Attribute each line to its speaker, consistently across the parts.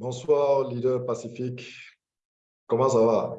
Speaker 1: Bonsoir, leader Pacifique. Comment ça va?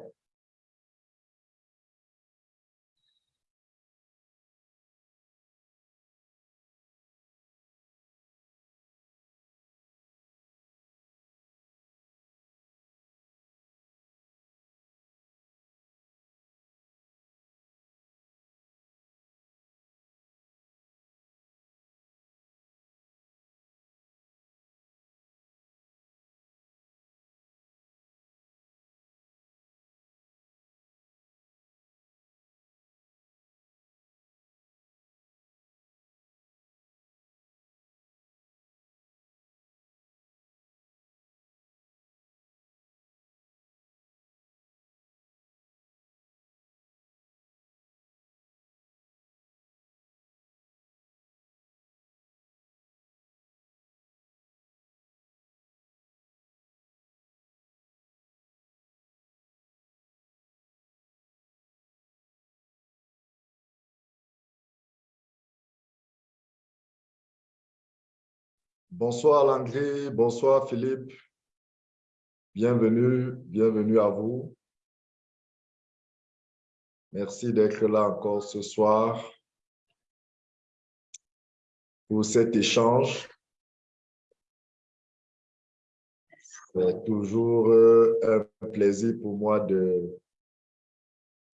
Speaker 1: Bonsoir Landry, bonsoir Philippe. Bienvenue, bienvenue à vous. Merci d'être là encore ce soir pour cet échange. C'est toujours euh, un plaisir pour moi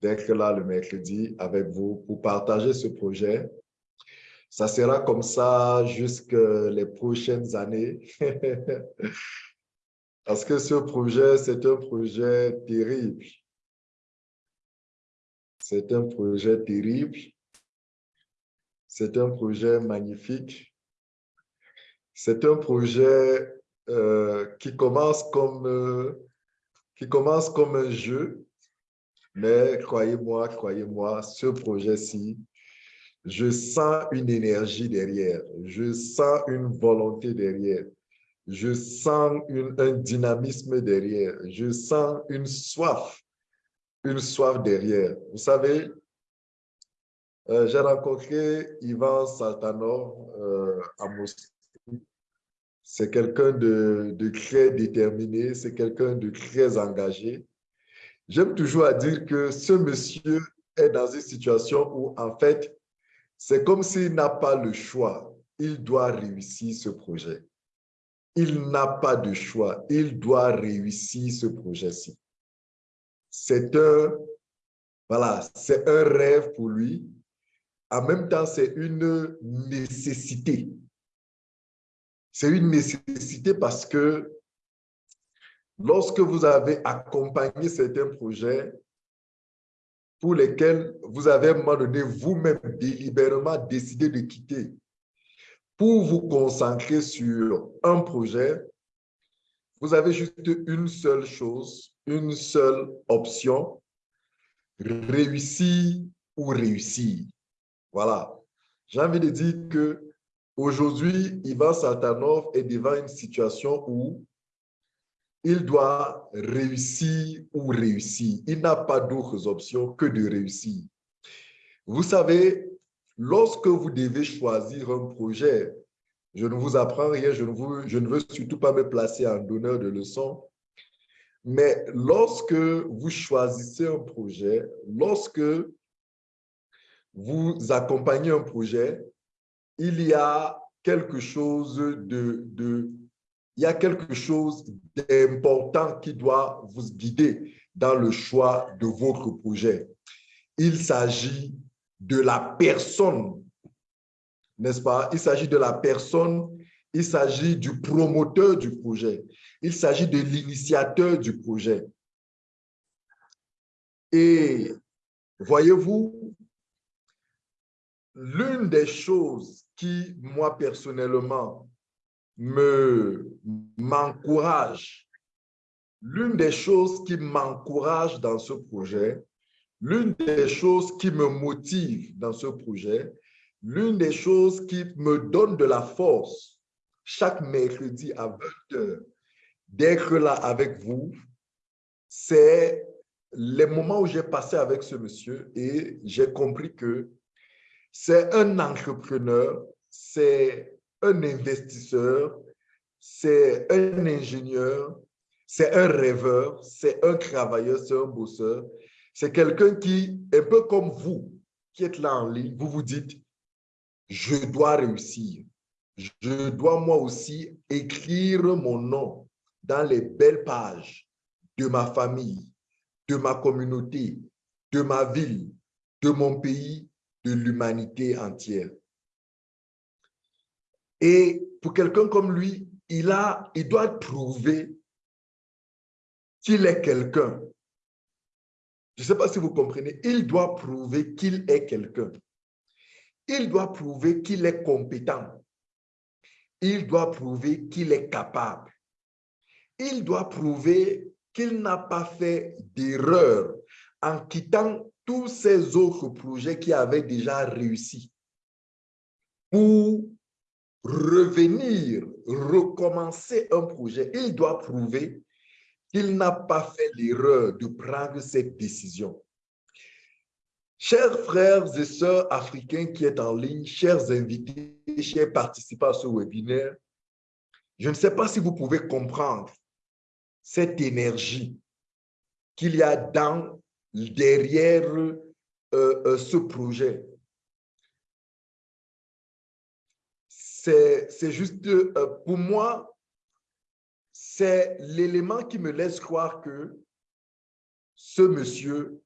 Speaker 1: d'être là le mercredi avec vous pour partager ce projet ça sera comme ça jusque les prochaines années. Parce que ce projet, c'est un projet terrible. C'est un projet terrible. C'est un projet magnifique. C'est un projet euh, qui, commence comme, euh, qui commence comme un jeu. Mais croyez-moi, croyez-moi, ce projet-ci, je sens une énergie derrière, je sens une volonté derrière, je sens un dynamisme derrière, je sens une soif, une soif derrière. Vous savez, euh, j'ai rencontré Ivan Saltanor euh, à Moscou. C'est quelqu'un de, de très déterminé, c'est quelqu'un de très engagé. J'aime toujours à dire que ce monsieur est dans une situation où, en fait, c'est comme s'il n'a pas le choix. Il doit réussir ce projet. Il n'a pas de choix. Il doit réussir ce projet-ci. C'est un, voilà, c'est un rêve pour lui. En même temps, c'est une nécessité. C'est une nécessité parce que lorsque vous avez accompagné certains projets, pour lesquels vous avez à un moment donné vous-même délibérément décidé de quitter pour vous concentrer sur un projet, vous avez juste une seule chose, une seule option, réussir ou réussir. Voilà. J'ai envie de dire que aujourd'hui, Ivan Satanov est devant une situation où il doit réussir ou réussir. Il n'a pas d'autres options que de réussir. Vous savez, lorsque vous devez choisir un projet, je ne vous apprends rien, je ne, veux surtout pas me placer en donneur de leçons, mais lorsque vous choisissez un projet, lorsque vous accompagnez un projet, il y a quelque chose de il y a quelque chose d'important qui doit vous guider dans le choix de votre projet. Il s'agit de la personne, n'est-ce pas? Il s'agit de la personne, il s'agit du promoteur du projet, il s'agit de l'initiateur du projet. Et voyez-vous, l'une des choses qui, moi personnellement, me m'encourage. L'une des choses qui m'encourage dans ce projet, l'une des choses qui me motive dans ce projet, l'une des choses qui me donne de la force chaque mercredi à 20 heures d'être là avec vous, c'est les moments où j'ai passé avec ce monsieur et j'ai compris que c'est un entrepreneur, c'est un investisseur c'est un ingénieur, c'est un rêveur, c'est un travailleur, c'est un bosseur. C'est quelqu'un qui, un peu comme vous, qui êtes là en ligne, vous vous dites, je dois réussir. Je dois moi aussi écrire mon nom dans les belles pages de ma famille, de ma communauté, de ma ville, de mon pays, de l'humanité entière. Et pour quelqu'un comme lui, il, a, il doit prouver qu'il est quelqu'un. Je ne sais pas si vous comprenez. Il doit prouver qu'il est quelqu'un. Il doit prouver qu'il est compétent. Il doit prouver qu'il est capable. Il doit prouver qu'il n'a pas fait d'erreur en quittant tous ces autres projets qui avaient déjà réussi pour revenir, recommencer un projet. Il doit prouver qu'il n'a pas fait l'erreur de prendre cette décision. Chers frères et sœurs africains qui êtes en ligne, chers invités, chers participants à ce webinaire, je ne sais pas si vous pouvez comprendre cette énergie qu'il y a derrière euh, euh, ce projet. C'est juste, euh, pour moi, c'est l'élément qui me laisse croire que ce monsieur,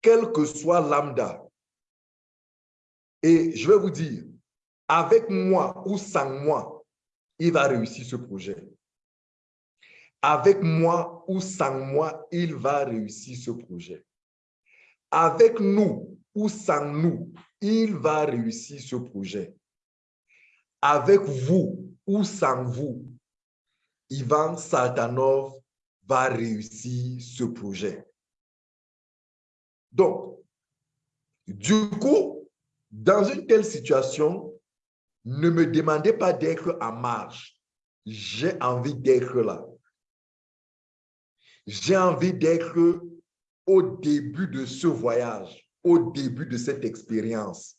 Speaker 1: quel que soit lambda, et je vais vous dire, avec moi ou sans moi, il va réussir ce projet avec moi ou sans moi, il va réussir ce projet. Avec nous ou sans nous, il va réussir ce projet. Avec vous ou sans vous, Ivan Saltanov va réussir ce projet. Donc, du coup, dans une telle situation, ne me demandez pas d'être en marge. J'ai envie d'être là. J'ai envie d'être au début de ce voyage, au début de cette expérience.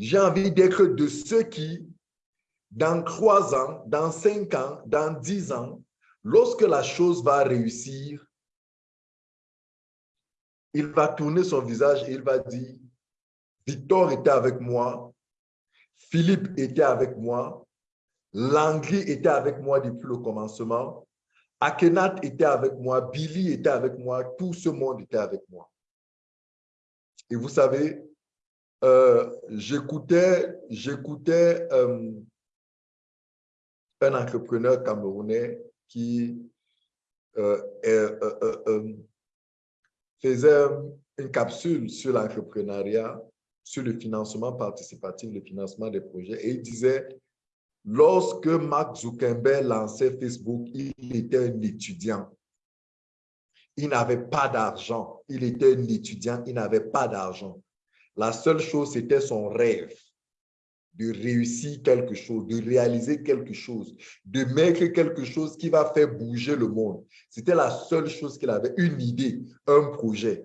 Speaker 1: J'ai envie d'être de ceux qui, dans trois ans, dans cinq ans, dans dix ans, lorsque la chose va réussir, il va tourner son visage et il va dire, Victor était avec moi, Philippe était avec moi, Langry était avec moi depuis le commencement, Akenat était avec moi, Billy était avec moi, tout ce monde était avec moi. Et vous savez, euh, j'écoutais euh, un entrepreneur camerounais qui euh, faisait une capsule sur l'entrepreneuriat, sur le financement participatif, le financement des projets, et il disait Lorsque Mark Zuckerberg lançait Facebook, il était un étudiant. Il n'avait pas d'argent. Il était un étudiant, il n'avait pas d'argent. La seule chose, c'était son rêve de réussir quelque chose, de réaliser quelque chose, de mettre quelque chose qui va faire bouger le monde. C'était la seule chose qu'il avait, une idée, un projet.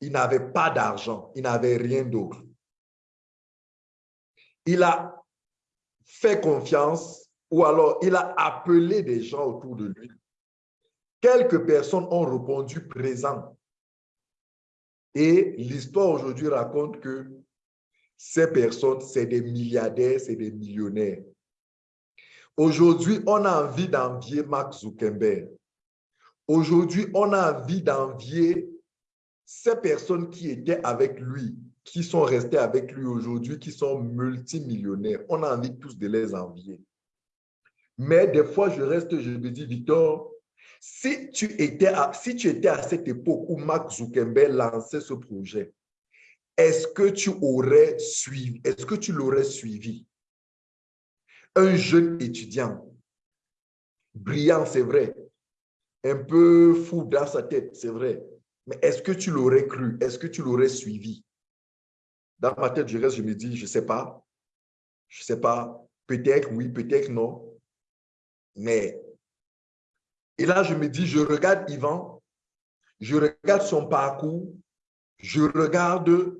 Speaker 1: Il n'avait pas d'argent, il n'avait rien d'autre. Il a fait confiance ou alors il a appelé des gens autour de lui. Quelques personnes ont répondu présent. Et l'histoire aujourd'hui raconte que ces personnes, c'est des milliardaires, c'est des millionnaires. Aujourd'hui, on a envie d'envier Mark Zuckerberg. Aujourd'hui, on a envie d'envier ces personnes qui étaient avec lui, qui sont restés avec lui aujourd'hui, qui sont multimillionnaires. On a envie tous de les envier. Mais des fois, je reste, je me dis, Victor, si tu étais à, si tu étais à cette époque où Mark Zuckerberg lançait ce projet, est-ce que tu aurais suivi, est-ce que tu l'aurais suivi? Un jeune étudiant, brillant, c'est vrai, un peu fou dans sa tête, c'est vrai, mais est-ce que tu l'aurais cru? Est-ce que tu l'aurais suivi? Dans ma tête, je reste, je me dis, je ne sais pas. Je ne sais pas. Peut-être oui, peut-être non. Mais, et là, je me dis, je regarde Yvan, je regarde son parcours, je regarde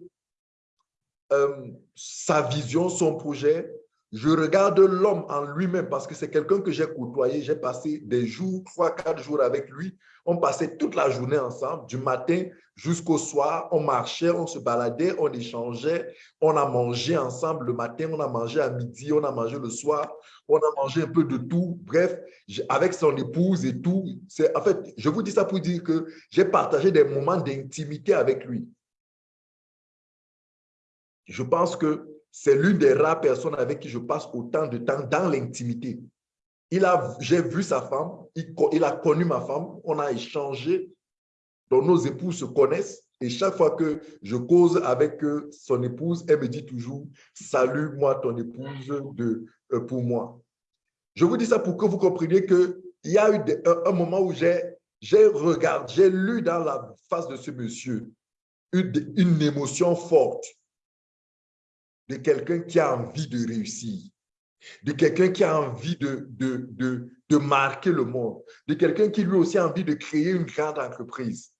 Speaker 1: euh, sa vision, son projet, je regarde l'homme en lui-même parce que c'est quelqu'un que j'ai côtoyé. J'ai passé des jours, trois, quatre jours avec lui. On passait toute la journée ensemble, du matin jusqu'au soir. On marchait, on se baladait, on échangeait. On a mangé ensemble le matin, on a mangé à midi, on a mangé le soir. On a mangé un peu de tout. Bref, avec son épouse et tout. En fait, je vous dis ça pour dire que j'ai partagé des moments d'intimité avec lui. Je pense que c'est l'une des rares personnes avec qui je passe autant de temps dans l'intimité. J'ai vu sa femme, il, a connu ma femme, on a échangé, donc nos épouses se connaissent. Et chaque fois que je cause avec son épouse, elle me dit toujours « Salut, moi, ton épouse, euh, pour moi. » Je vous dis ça pour que vous compreniez qu'il y a eu un, moment où j'ai regardé, j'ai lu dans la face de ce monsieur une émotion forte de quelqu'un qui a envie de réussir, de quelqu'un qui a envie de, marquer le monde, de quelqu'un qui lui aussi a envie de créer une grande entreprise.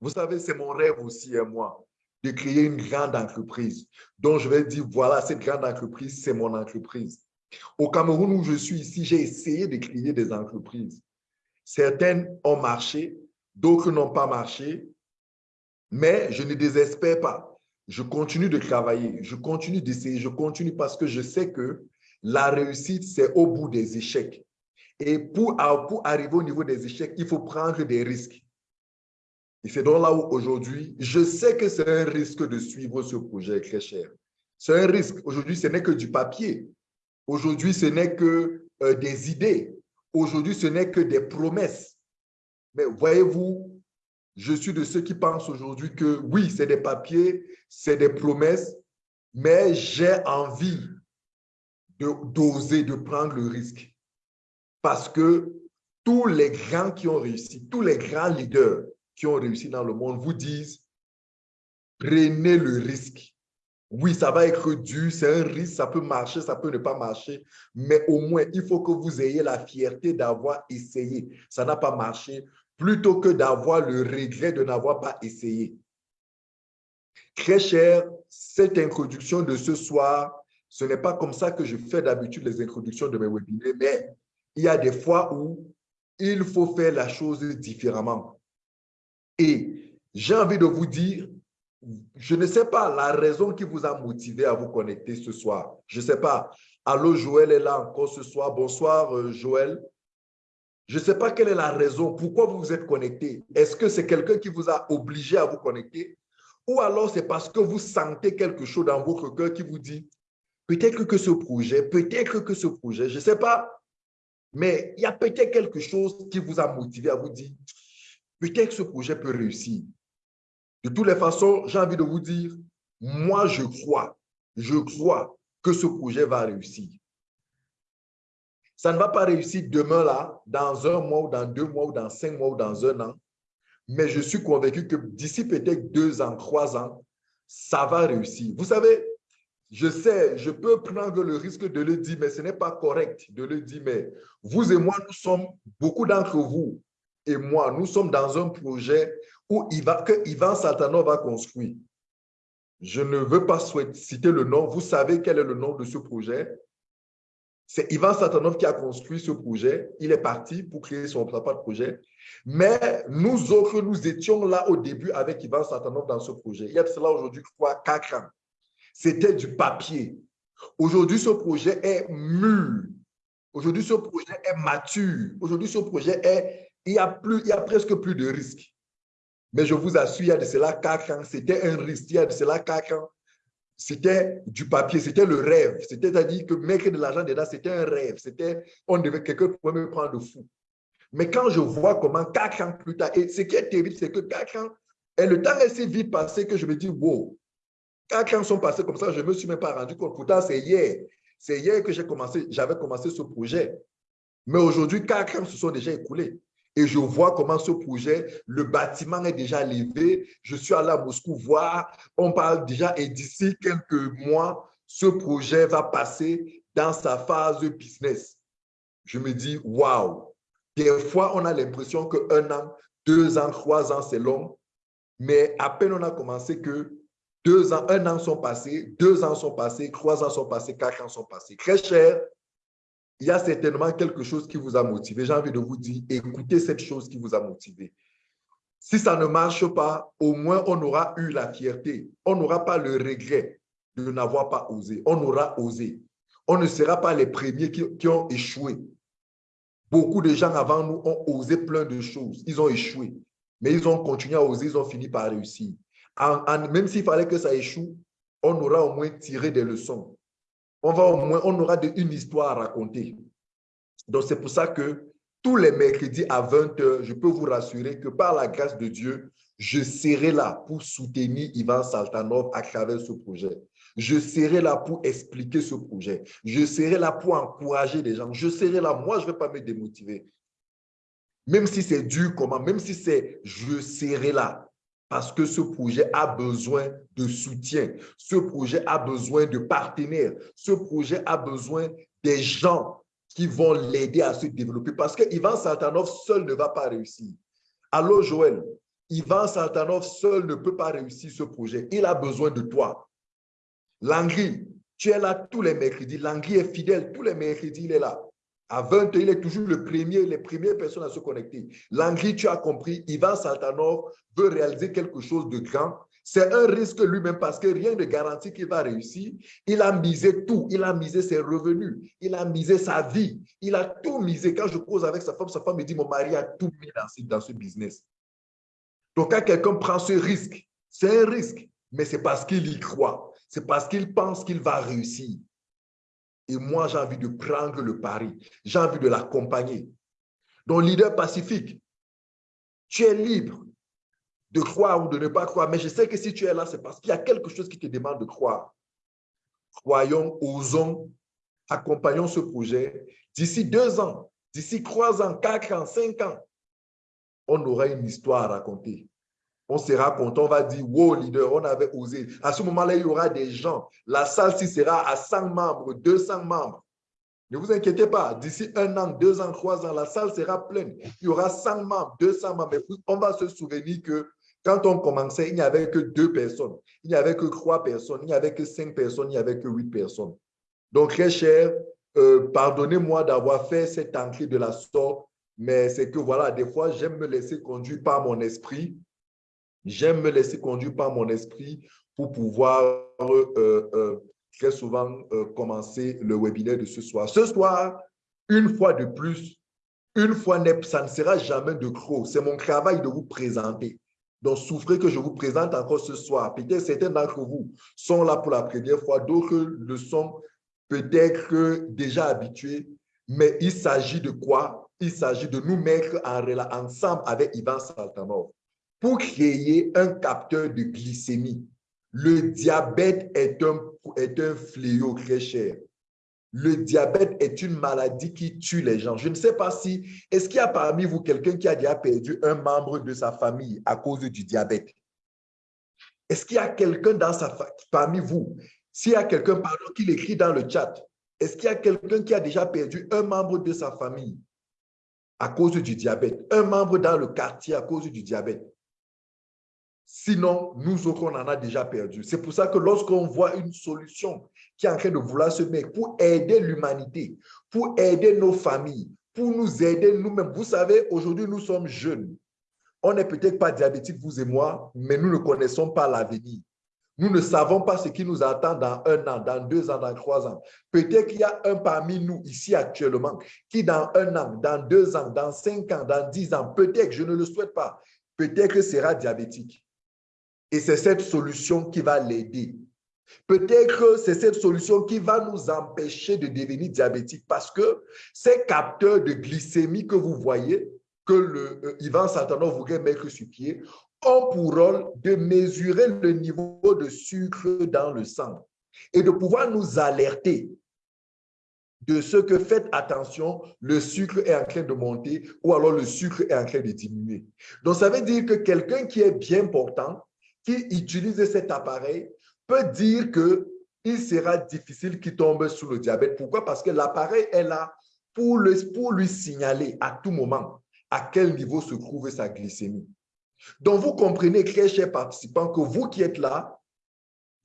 Speaker 1: Vous savez, c'est mon rêve aussi, à moi, de créer une grande entreprise. Donc, je vais dire, voilà, cette grande entreprise, c'est mon entreprise. Au Cameroun où je suis ici, j'ai essayé de créer des entreprises. Certaines ont marché, d'autres n'ont pas marché, mais je ne désespère pas je continue de travailler, je continue d'essayer, je continue parce que je sais que la réussite, c'est au bout des échecs. Et pour, pour arriver au niveau des échecs, il faut prendre des risques. Et c'est donc là où aujourd'hui, je sais que c'est un risque de suivre ce projet très cher. C'est un risque. Aujourd'hui, ce n'est que du papier. Aujourd'hui, ce n'est que euh, des idées. Aujourd'hui, ce n'est que des promesses. Mais voyez-vous, je suis de ceux qui pensent aujourd'hui que oui, c'est des papiers, c'est des promesses, mais j'ai envie d'oser, de, prendre le risque. Parce que tous les grands qui ont réussi, tous les grands leaders qui ont réussi dans le monde vous disent, prenez le risque. Oui, ça va être dur, c'est un risque, ça peut marcher, ça peut ne pas marcher, mais au moins, il faut que vous ayez la fierté d'avoir essayé. Ça n'a pas marché, plutôt que d'avoir le regret de n'avoir pas essayé. Très cher, cette introduction de ce soir, ce n'est pas comme ça que je fais d'habitude les introductions de mes webinaires, mais il y a des fois où il faut faire la chose différemment. Et j'ai envie de vous dire, je ne sais pas la raison qui vous a motivé à vous connecter ce soir. Je ne sais pas. Allô, Joël est là encore ce soir. Bonsoir, euh, Joël. Je ne sais pas quelle est la raison, pourquoi vous vous êtes connecté. Est-ce que c'est quelqu'un qui vous a obligé à vous connecter? Ou alors c'est parce que vous sentez quelque chose dans votre cœur qui vous dit peut-être que ce projet, peut-être que ce projet, je ne sais pas, mais il y a peut-être quelque chose qui vous a motivé à vous dire peut-être que ce projet peut réussir. De toutes les façons, j'ai envie de vous dire, moi je crois, je crois que ce projet va réussir. Ça ne va pas réussir demain là, dans un mois ou dans deux mois ou dans cinq mois ou dans un an. Mais je suis convaincu que d'ici peut-être deux ans, trois ans, ça va réussir. Vous savez, je sais, je peux prendre le risque de le dire, mais ce n'est pas correct de le dire. Mais vous et moi, nous sommes, beaucoup d'entre vous et moi, nous sommes dans un projet où il va, que Ivan Satanov va construire. Je ne veux pas citer le nom. Vous savez quel est le nom de ce projet. C'est Ivan Satanov qui a construit ce projet. Il est parti pour créer son propre projet. Mais nous autres, nous étions là au début avec Ivan Satanov dans ce projet. Il y a cela aujourd'hui, crois, quatre ans. C'était du papier. Aujourd'hui, ce projet est mûr. Aujourd'hui, ce projet est mature. Aujourd'hui, ce projet est, il y a plus, il y a presque plus de risques. Mais je vous assure, il y a de cela quatre ans, c'était un risque. Il y a de cela quatre ans, c'était du papier, c'était le rêve. C'est-à-dire que mettre de l'argent dedans, c'était un rêve. C'était, on devait, quelqu'un pouvait me prendre de fou. Mais quand je vois comment quatre ans plus tard, et ce qui est terrible, c'est que quatre ans, et le temps est si vite passé que je me dis, wow, quatre ans sont passés comme ça, je ne me suis même pas rendu compte. Pourtant, c'est hier. C'est hier que j'ai commencé, j'avais commencé ce projet. Mais aujourd'hui, quatre ans se sont déjà écoulés. Et je vois comment ce projet, le bâtiment est déjà levé. Je suis allé à Moscou voir. On parle déjà et d'ici quelques mois, ce projet va passer dans sa phase business. Je me dis, waouh! Des fois, on a l'impression qu'un an, deux ans, trois ans, c'est long. Mais à peine on a commencé que deux ans, un an sont passés, deux ans sont passés, trois ans sont passés, quatre ans sont passés. Très cher, il y a certainement quelque chose qui vous a motivé. J'ai envie de vous dire, écoutez cette chose qui vous a motivé. Si ça ne marche pas, au moins on aura eu la fierté. On n'aura pas le regret de n'avoir pas osé. On aura osé. On ne sera pas les premiers qui, ont échoué. Beaucoup de gens avant nous ont osé plein de choses. Ils ont échoué. Mais ils ont continué à oser, ils ont fini par réussir. même s'il fallait que ça échoue, on aura au moins tiré des leçons. On, aura une histoire à raconter. Donc, c'est pour ça que tous les mercredis à 20h, je peux vous rassurer que par la grâce de Dieu, je serai là pour soutenir Ivan Saltanov à travers ce projet. Je serai là pour expliquer ce projet. Je serai là pour encourager les gens. Je serai là. Moi, je ne vais pas me démotiver. Même si c'est dur, comment, même si c'est je serai là. Parce que ce projet a besoin de soutien. Ce projet a besoin de partenaires. Ce projet a besoin des gens qui vont l'aider à se développer. Parce que Ivan Saltanov seul ne va pas réussir. Allô, Joël, Ivan Saltanov seul ne peut pas réussir ce projet. Il a besoin de toi. Langri, tu es là tous les mercredis. Langri est fidèle. Tous les mercredis, il est là. À 20 il est toujours le premier, les premières personnes à se connecter. Langri, tu as compris, Ivan Saltanov veut réaliser quelque chose de grand. C'est un risque lui-même parce que rien ne garantit qu'il va réussir. Il a misé tout. Il a misé ses revenus. Il a misé sa vie. Il a tout misé. Quand je cause avec sa femme, sa femme me dit, mon mari a tout mis dans ce business. Donc, quand quelqu'un prend ce risque, c'est un risque, mais c'est parce qu'il y croit. C'est parce qu'il pense qu'il va réussir. Et moi, j'ai envie de prendre le pari. J'ai envie de l'accompagner. Donc, leader pacifique, tu es libre de croire ou de ne pas croire. Mais je sais que si tu es là, c'est parce qu'il y a quelque chose qui te demande de croire. Croyons, osons, accompagnons ce projet. D'ici deux ans, d'ici trois ans, quatre ans, cinq ans, on aura une histoire à raconter. On sera content, on va dire, wow, leader, on avait osé. À ce moment-là, il y aura des gens. La salle ci sera à 100 membres, 200 membres. Ne vous inquiétez pas, d'ici un an, deux ans, trois ans, la salle sera pleine. Il y aura 100 membres, 200 membres. On va se souvenir que quand on commençait, il n'y avait que deux personnes. Il n'y avait que trois personnes. Il n'y avait que cinq personnes. Il n'y avait que huit personnes. Donc, très cher, euh, pardonnez-moi d'avoir fait cette entrée de la sorte, mais c'est que voilà, des fois, j'aime me laisser conduire par mon esprit J'aime me laisser conduire par mon esprit pour pouvoir euh, euh, très souvent euh, commencer le webinaire de ce soir. Ce soir, une fois de plus, une fois ça ne sera jamais de gros. C'est mon travail de vous présenter. Donc, souffrez que je vous présente encore ce soir. Peut-être certains d'entre vous sont là pour la première fois, d'autres le sont peut-être déjà habitués, mais il s'agit de quoi? Il s'agit de nous mettre en, ensemble avec Ivan Saltanov pour créer un capteur de glycémie. Le diabète est un, est un fléau très cher. Le diabète est une maladie qui tue les gens. Je ne sais pas si, est-ce qu'il y a parmi vous quelqu'un qui a déjà perdu un membre de sa famille à cause du diabète? Est-ce qu'il y a quelqu'un dans sa parmi vous, s'il y a quelqu'un, pardon, qui l'écrit dans le chat, est-ce qu'il y a quelqu'un qui a déjà perdu un membre de sa famille à cause du diabète? Un membre dans le quartier à cause du diabète? Sinon, nous autres, on en a déjà perdu. C'est pour ça que lorsqu'on voit une solution qui est en train de vouloir se mettre pour aider l'humanité, pour aider nos familles, pour nous aider nous-mêmes. Vous savez, aujourd'hui, nous sommes jeunes. On n'est peut-être pas diabétiques, vous et moi, mais nous ne connaissons pas l'avenir. Nous ne savons pas ce qui nous attend dans un an, dans deux ans, dans trois ans. Peut-être qu'il y a un parmi nous ici actuellement qui dans un an, dans deux ans, dans cinq ans, dans dix ans, peut-être, je ne le souhaite pas, peut-être sera diabétique. Et c'est cette solution qui va l'aider. Peut-être que c'est cette solution qui va nous empêcher de devenir diabétique parce que ces capteurs de glycémie que vous voyez, que le, euh, Satanov voudrait mettre sur pied, ont pour rôle de mesurer le niveau de sucre dans le sang et de pouvoir nous alerter de ce que faites attention, le sucre est en train de monter ou alors le sucre est en train de diminuer. Donc, ça veut dire que quelqu'un qui est bien portant, qui utilise cet appareil peut dire qu'il sera difficile qu'il tombe sous le diabète. Pourquoi? Parce que l'appareil est là pour, pour lui signaler à tout moment à quel niveau se trouve sa glycémie. Donc, vous comprenez, très chers participants, que vous qui êtes là,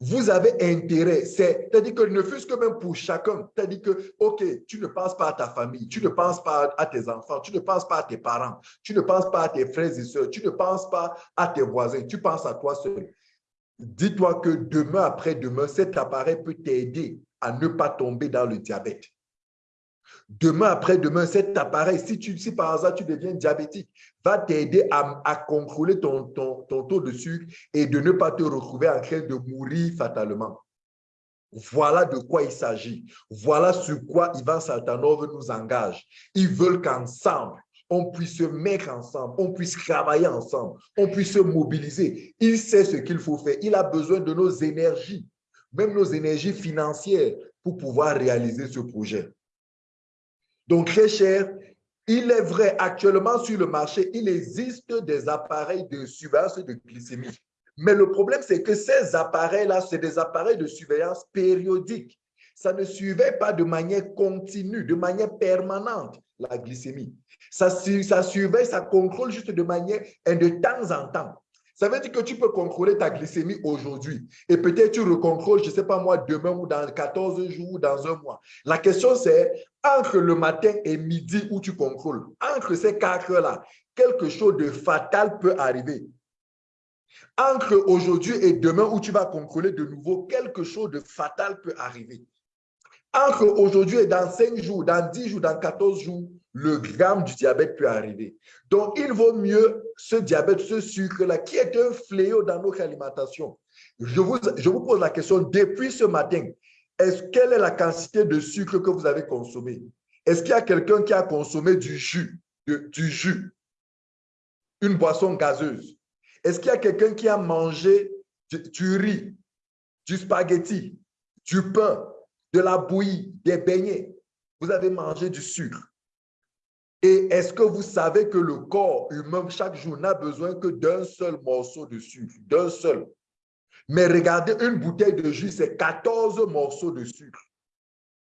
Speaker 1: vous avez intérêt, c'est-à-dire que ne fût-ce que même pour chacun, c'est-à-dire que, OK, tu ne penses pas à ta famille, tu ne penses pas à tes enfants, tu ne penses pas à tes parents, tu ne penses pas à tes frères et sœurs, tu ne penses pas à tes voisins, tu penses à toi seul. Dis-toi que demain après-demain, cet appareil peut t'aider à ne pas tomber dans le diabète. Demain après-demain, cet appareil, si, par hasard tu deviens diabétique, va t'aider à, contrôler ton, ton, taux de sucre et de ne pas te retrouver en train de mourir fatalement. Voilà de quoi il s'agit. Voilà sur quoi Ivan Saltanov nous engage. Ils veulent qu'ensemble, on puisse se mettre ensemble, on puisse travailler ensemble, on puisse se mobiliser. Il sait ce qu'il faut faire. Il a besoin de nos énergies, même nos énergies financières, pour pouvoir réaliser ce projet. Donc, très cher, il est vrai, actuellement sur le marché, il existe des appareils de surveillance de glycémie. Mais le problème, c'est que ces appareils-là, c'est des appareils de surveillance périodique. Ça ne surveille pas de manière continue, de manière permanente, la glycémie. Ça, ça surveille, ça contrôle juste de manière de temps en temps. Ça veut dire que tu peux contrôler ta glycémie aujourd'hui et peut-être tu recontrôles, je ne sais pas moi, demain ou dans 14 jours ou dans un mois. La question c'est, entre le matin et midi où tu contrôles, entre ces quatre heures-là, quelque chose de fatal peut arriver. Entre aujourd'hui et demain où tu vas contrôler de nouveau, quelque chose de fatal peut arriver. Entre aujourd'hui et dans 5 jours, dans 10 jours, dans 14 jours, le gramme du diabète peut arriver. Donc, il vaut mieux ce diabète, ce sucre-là, qui est un fléau dans notre alimentation. Je vous, pose la question, depuis ce matin, est-ce quelle est la quantité de sucre que vous avez consommé? Est-ce qu'il y a quelqu'un qui a consommé du jus, du jus, une boisson gazeuse? Est-ce qu'il y a quelqu'un qui a mangé du riz, du spaghetti, du pain, de la bouillie, des beignets? Vous avez mangé du sucre. Et est-ce que vous savez que le corps humain, chaque jour, n'a besoin que d'un seul morceau de sucre, d'un seul? Mais regardez, une bouteille de jus, c'est 14 morceaux de sucre.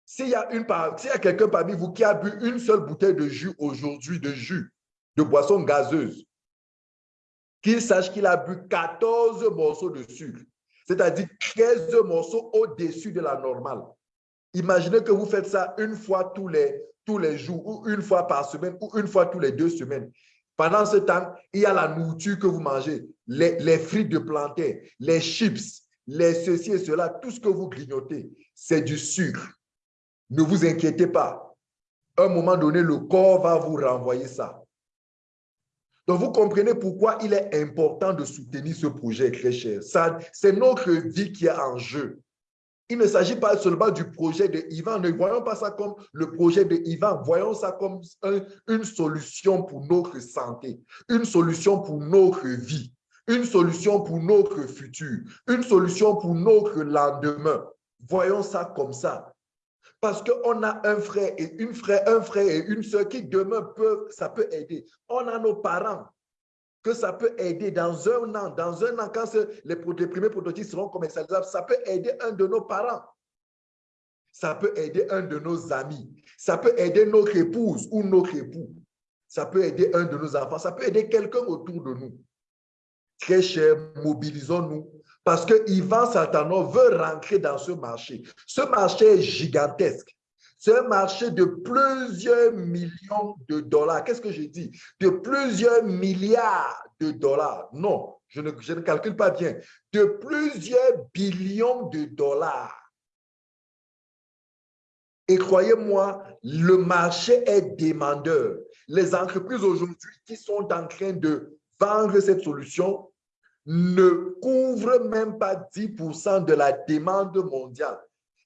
Speaker 1: S'il y a, a quelqu'un parmi vous qui a bu une seule bouteille de jus aujourd'hui, de jus, de boisson gazeuse, qu'il sache qu'il a bu 14 morceaux de sucre, c'est-à-dire 13 morceaux au-dessus de la normale. Imaginez que vous faites ça une fois tous les tous les jours, ou une fois par semaine, ou une fois tous les deux semaines. Pendant ce temps, il y a la nourriture que vous mangez, les, frites de plantain, les chips, les ceci et cela, tout ce que vous grignotez, c'est du sucre. Ne vous inquiétez pas. Un moment donné, le corps va vous renvoyer ça. Donc, vous comprenez pourquoi il est important de soutenir ce projet très cher. C'est notre vie qui est en jeu. Il ne s'agit pas seulement du projet de Ivan. Ne voyons pas ça comme le projet de Ivan. Voyons ça comme une solution pour notre santé, une solution pour notre vie, une solution pour notre futur, une solution pour notre lendemain. Voyons ça comme ça. Parce qu'on a un frère et une frère, un frère et une soeur qui demain peuvent, ça peut aider. On a nos parents que ça peut aider dans un an, dans un an, quand les, premiers prototypes seront commercialisables, ça peut aider un de nos parents. Ça peut aider un de nos amis. Ça peut aider notre épouse ou notre époux. Ça peut aider un de nos enfants. Ça peut aider quelqu'un autour de nous. Très cher, mobilisons-nous parce que Ivan Satano veut rentrer dans ce marché. Ce marché est gigantesque. C'est un marché de plusieurs millions de dollars. Qu'est-ce que j'ai dit? De plusieurs milliards de dollars. Non, je ne, je ne calcule pas bien. De plusieurs billions de dollars. Et croyez-moi, le marché est demandeur. Les entreprises aujourd'hui qui sont en train de vendre cette solution ne couvrent même pas 10% de la demande mondiale.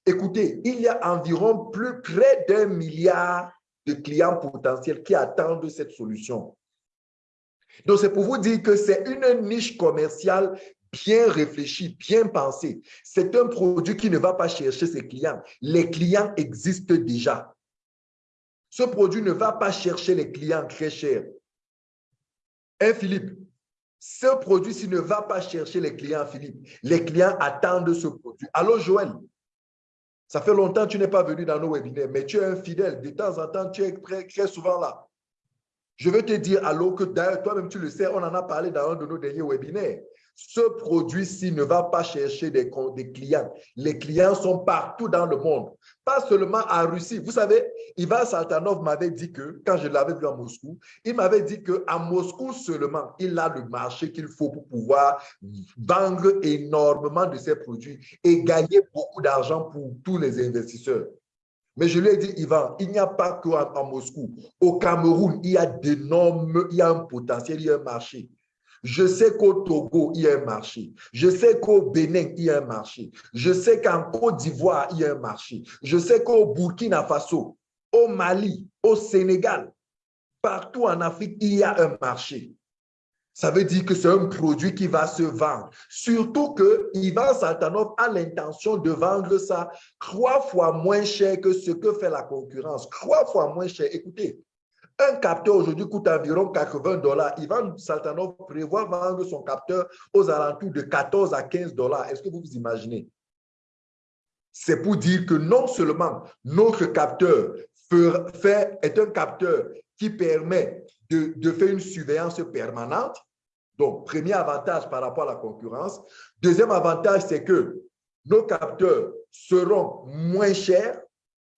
Speaker 1: Écoutez, il y a environ plus près d'un milliard de clients potentiels qui attendent cette solution. Donc, c'est pour vous dire que c'est une niche commerciale bien réfléchie, bien pensée. C'est un produit qui ne va pas chercher ses clients. Les clients existent déjà. Ce produit ne va pas chercher les clients très chers. Hein, Philippe? Ce produit-ci ne va pas chercher les clients, Philippe. Les clients attendent ce produit. Allô, Joël? Ça fait longtemps que tu n'es pas venu dans nos webinaires, mais tu es un fidèle. De temps en temps, tu es très, souvent là. Je veux te dire, allô, que d'ailleurs, toi-même, tu le sais, on en a parlé dans un de nos derniers webinaires. Ce produit-ci ne va pas chercher des, clients. Les clients sont partout dans le monde, pas seulement en Russie. Vous savez, Ivan Saltanov m'avait dit que, quand je l'avais vu à Moscou, il m'avait dit qu'à Moscou seulement, il a le marché qu'il faut pour pouvoir vendre énormément de ses produits et gagner beaucoup d'argent pour tous les investisseurs. Mais je lui ai dit, Ivan, il n'y a pas qu'à Moscou. Au Cameroun, il y a d'énormes, il y a un potentiel, il y a un marché. Je sais qu'au Togo, il y a un marché. Je sais qu'au Bénin, il y a un marché. Je sais qu'en Côte d'Ivoire, il y a un marché. Je sais qu'au Burkina Faso, au Mali, au Sénégal, partout en Afrique, il y a un marché. Ça veut dire que c'est un produit qui va se vendre. Surtout que Ivan Saltanov a l'intention de vendre ça trois fois moins cher que ce que fait la concurrence. Trois fois moins cher. Écoutez, un capteur aujourd'hui coûte environ 80 dollars. Ivan Saltanov prévoit vendre son capteur aux alentours de 14 à 15 dollars. Est-ce que vous vous imaginez? C'est pour dire que non seulement notre capteur est un capteur qui permet de, de faire une surveillance permanente, donc premier avantage par rapport à la concurrence. Deuxième avantage, c'est que nos capteurs seront moins chers,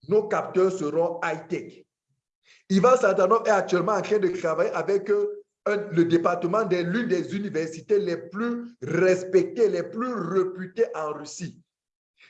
Speaker 1: nos capteurs seront high-tech. Ivan Santanov est actuellement en train de travailler avec euh, le département de l'une des universités les plus respectées, les plus réputées en Russie.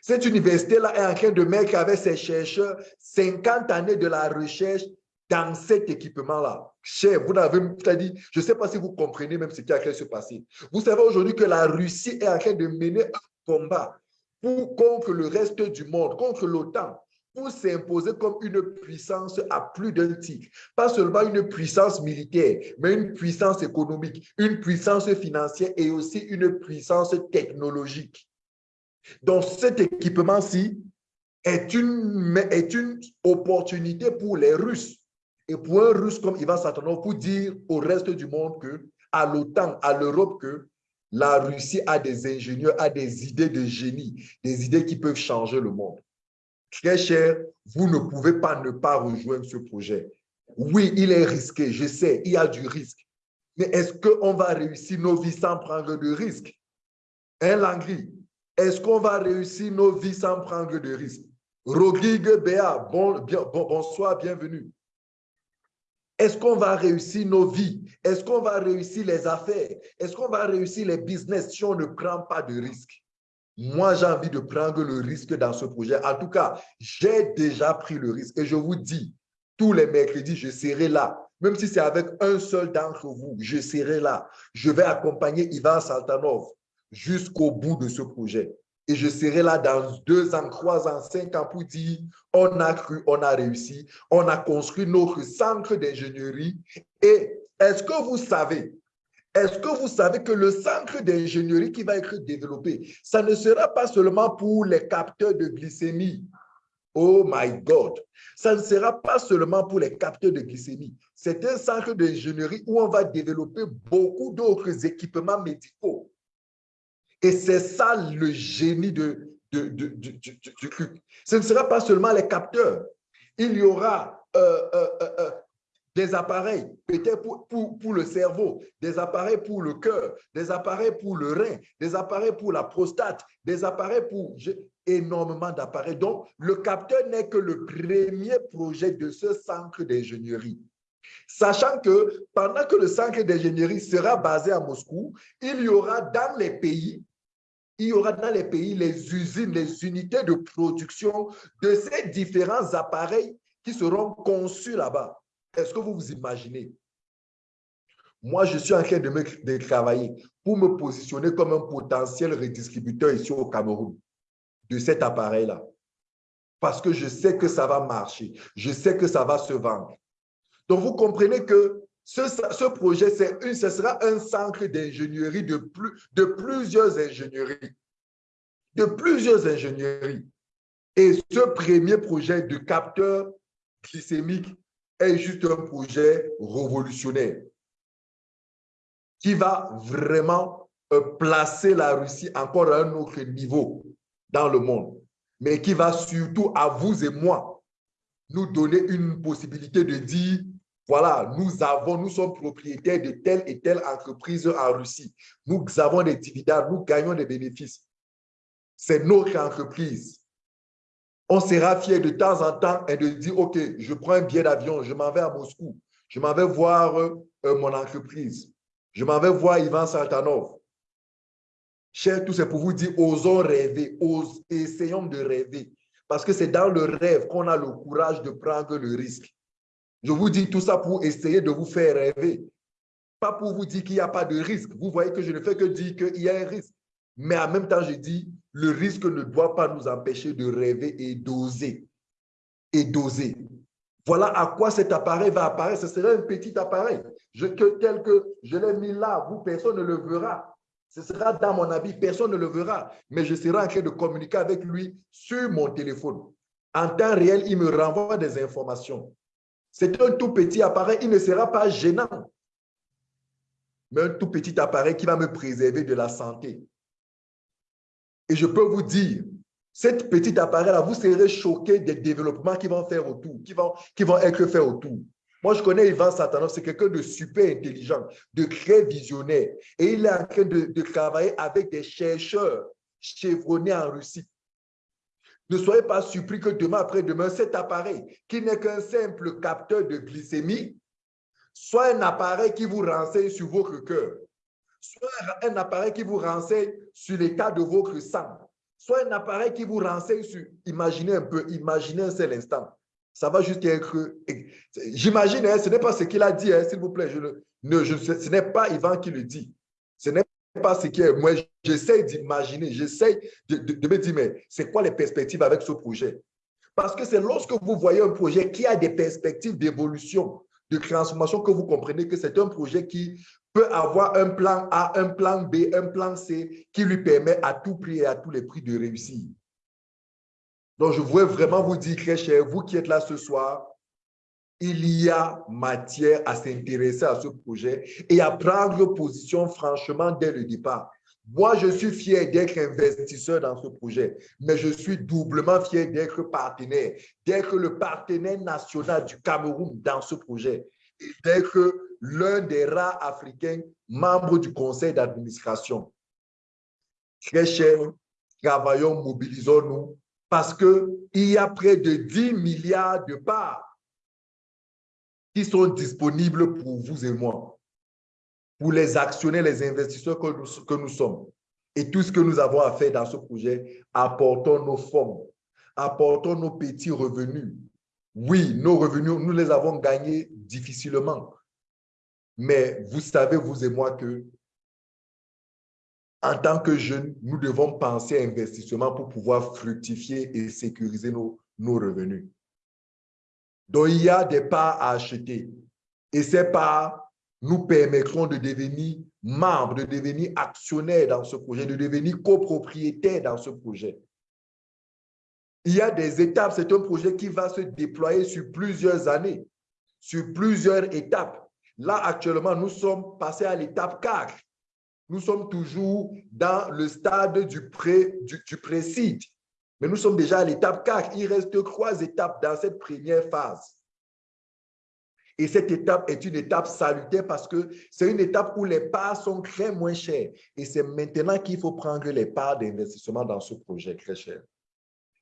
Speaker 1: Cette université-là est en train de mettre avec ses chercheurs 50 années de la recherche dans cet équipement-là. Cher, vous n'avez pas dit, je ne sais pas si vous comprenez même ce qui est en train de se passer. Vous savez aujourd'hui que la Russie est en train de mener un combat pour, contre le reste du monde, contre l'OTAN pour s'imposer comme une puissance à plus d'un titre. Pas seulement une puissance militaire, mais une puissance économique, une puissance financière et aussi une puissance technologique. Donc, cet équipement-ci est une, est une opportunité pour les Russes et pour un Russe comme Ivan Satanov pour dire au reste du monde que, à l'OTAN, à l'Europe, que la Russie a des ingénieurs, a des idées de génie, des idées qui peuvent changer le monde. Très cher, vous ne pouvez pas ne pas rejoindre ce projet. Oui, il est risqué, je sais, il y a du risque. Mais est-ce qu'on va réussir nos vies sans prendre de risques? Hein, Langry? Est-ce qu'on va réussir nos vies sans prendre de risques? Rodrigue Béa, bon, bonsoir, bienvenue. Est-ce qu'on va réussir nos vies? Est-ce qu'on va réussir les affaires? Est-ce qu'on va réussir les business si on ne prend pas de risques? Moi, j'ai envie de prendre le risque dans ce projet. En tout cas, j'ai déjà pris le risque et je vous dis, tous les mercredis, je serai là. Même si c'est avec un seul d'entre vous, je serai là. Je vais accompagner Ivan Saltanov jusqu'au bout de ce projet. Et je serai là dans deux ans, trois ans, cinq ans pour dire, on a cru, on a réussi, on a construit notre centre d'ingénierie. Et est-ce que vous savez est-ce que vous savez que le centre d'ingénierie qui va être développé, ça ne sera pas seulement pour les capteurs de glycémie? Oh my God! Ça ne sera pas seulement pour les capteurs de glycémie. C'est un centre d'ingénierie où on va développer beaucoup d'autres équipements médicaux. Et c'est ça le génie de, du truc. Ce ne sera pas seulement les capteurs. Il y aura euh, euh, euh, des appareils peut-être pour, pour, le cerveau, des appareils pour le cœur, des appareils pour le rein, des appareils pour la prostate, des appareils pour énormément d'appareils. Donc, le capteur n'est que le premier projet de ce centre d'ingénierie. Sachant que pendant que le centre d'ingénierie sera basé à Moscou, il y aura dans les pays, il y aura dans les pays les usines, les unités de production de ces différents appareils qui seront conçus là-bas. Est-ce que vous vous imaginez? Moi, je suis en train de, travailler pour me positionner comme un potentiel redistributeur ici au Cameroun de cet appareil-là. Parce que je sais que ça va marcher. Je sais que ça va se vendre. Donc, vous comprenez que ce, projet, ce sera un centre d'ingénierie de, plus, de plusieurs ingénieries. De plusieurs ingénieries. Et ce premier projet de capteur glycémique est juste un projet révolutionnaire qui va vraiment euh, placer la Russie encore à un autre niveau dans le monde, mais qui va surtout à vous et moi nous donner une possibilité de dire voilà, nous avons, nous sommes propriétaires de telle et telle entreprise en Russie. Nous avons des dividendes, nous gagnons des bénéfices. C'est notre entreprise. On sera fier de temps en temps et de dire, OK, je prends un billet d'avion, je m'en vais à Moscou, je m'en vais voir euh, mon entreprise, je m'en vais voir Ivan Saltanov. Cher, tout c'est pour vous dire, osons rêver, essayons de rêver. Parce que c'est dans le rêve qu'on a le courage de prendre le risque. Je vous dis tout ça pour essayer de vous faire rêver. Pas pour vous dire qu'il n'y a pas de risque. Vous voyez que je ne fais que dire qu'il y a un risque. Mais en même temps, je dis, le risque ne doit pas nous empêcher de rêver et d'oser. Et d'oser. Voilà à quoi cet appareil va apparaître. Ce sera un petit appareil. Je, tel que je l'ai mis là, vous, personne ne le verra. Ce sera dans mon habit, personne ne le verra. Mais je serai en train de communiquer avec lui sur mon téléphone. En temps réel, il me renvoie des informations. C'est un tout petit appareil, il ne sera pas gênant. Mais un tout petit appareil qui va me préserver de la santé. Et je peux vous dire, cet petit appareil-là, vous serez choqué des développements qui vont faire autour, qui vont, qui vont être faits autour. Moi, je connais Ivan Satanov, c'est quelqu'un de super intelligent, de très visionnaire. Et il est en train de, de travailler avec des chercheurs chevronnés en Russie ne soyez pas surpris que demain après-demain, cet appareil, qui n'est qu'un simple capteur de glycémie, soit un appareil qui vous renseigne sur votre cœur, soit un appareil qui vous renseigne sur l'état de votre sang, soit un appareil qui vous renseigne sur, imaginez un peu, imaginez un seul instant. Ça va juste être, j'imagine, hein, ce n'est pas ce qu'il a dit, hein, s'il vous plaît, je, ne, ce n'est pas Ivan qui le dit. Ce n'est pas ce qui est. Moi, j'essaie d'imaginer, j'essaie de, me dire, mais c'est quoi les perspectives avec ce projet? Parce que c'est lorsque vous voyez un projet qui a des perspectives d'évolution, de transformation, que vous comprenez que c'est un projet qui peut avoir un plan A, un plan B, un plan C, qui lui permet à tout prix et à tous les prix de réussir. Donc, je voudrais vraiment vous dire, très cher, vous qui êtes là ce soir, il y a matière à s'intéresser à ce projet et à prendre position franchement dès le départ. Moi, je suis fier d'être investisseur dans ce projet, mais je suis doublement fier d'être partenaire, d'être le partenaire national du Cameroun dans ce projet et d'être l'un des rares Africains membres du conseil d'administration. Très cher, travaillons, mobilisons-nous parce qu'il y a près de 10 milliards de parts qui sont disponibles pour vous et moi, pour les actionnaires, les investisseurs que nous, que nous sommes. Et tout ce que nous avons à faire dans ce projet, apportons nos fonds, apportons nos petits revenus. Oui, nos revenus, nous les avons gagnés difficilement. Mais vous savez, vous et moi, que en tant que jeunes, nous devons penser à investissement pour pouvoir fructifier et sécuriser nos, nos revenus. Donc, il y a des parts à acheter. Et ces parts nous permettront de devenir membres, de devenir actionnaires dans ce projet, de devenir copropriétaires dans ce projet. Il y a des étapes. C'est un projet qui va se déployer sur plusieurs années, sur plusieurs étapes. Là, actuellement, nous sommes passés à l'étape 4. Nous sommes toujours dans le stade du pré-site. Du, mais nous sommes déjà à l'étape 4. Il reste trois étapes dans cette première phase. Et cette étape est une étape salutaire parce que c'est une étape où les parts sont très moins chères. Et c'est maintenant qu'il faut prendre les parts d'investissement dans ce projet très cher.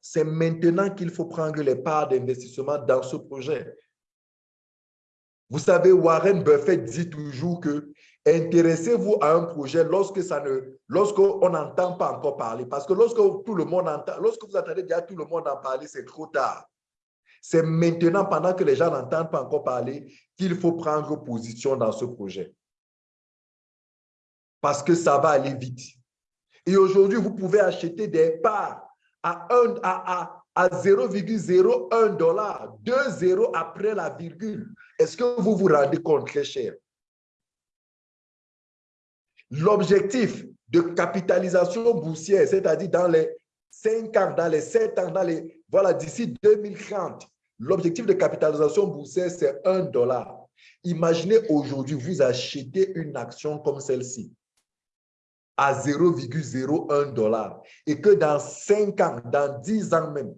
Speaker 1: C'est maintenant qu'il faut prendre les parts d'investissement dans ce projet. Vous savez, Warren Buffett dit toujours que Intéressez-vous à un projet lorsque ça ne, lorsqu'on n'entend pas encore parler. Parce que lorsque le monde entend, lorsque vous attendez déjà tout le monde en parler, c'est trop tard. C'est maintenant, pendant que les gens n'entendent pas encore parler, qu'il faut prendre position dans ce projet. Parce que ça va aller vite. Et aujourd'hui, vous pouvez acheter des parts à, à, à 0,01 dollar, 2 zéros après la virgule. Est-ce que vous vous rendez compte très cher? L'objectif de capitalisation boursière, c'est-à-dire dans les 5 ans, dans les 7 ans, dans les, voilà, d'ici 2030, l'objectif de capitalisation boursière, c'est 1 dollar. Imaginez aujourd'hui, vous achetez une action comme celle-ci à 0,01 dollar et que dans 5 ans, dans 10 ans même,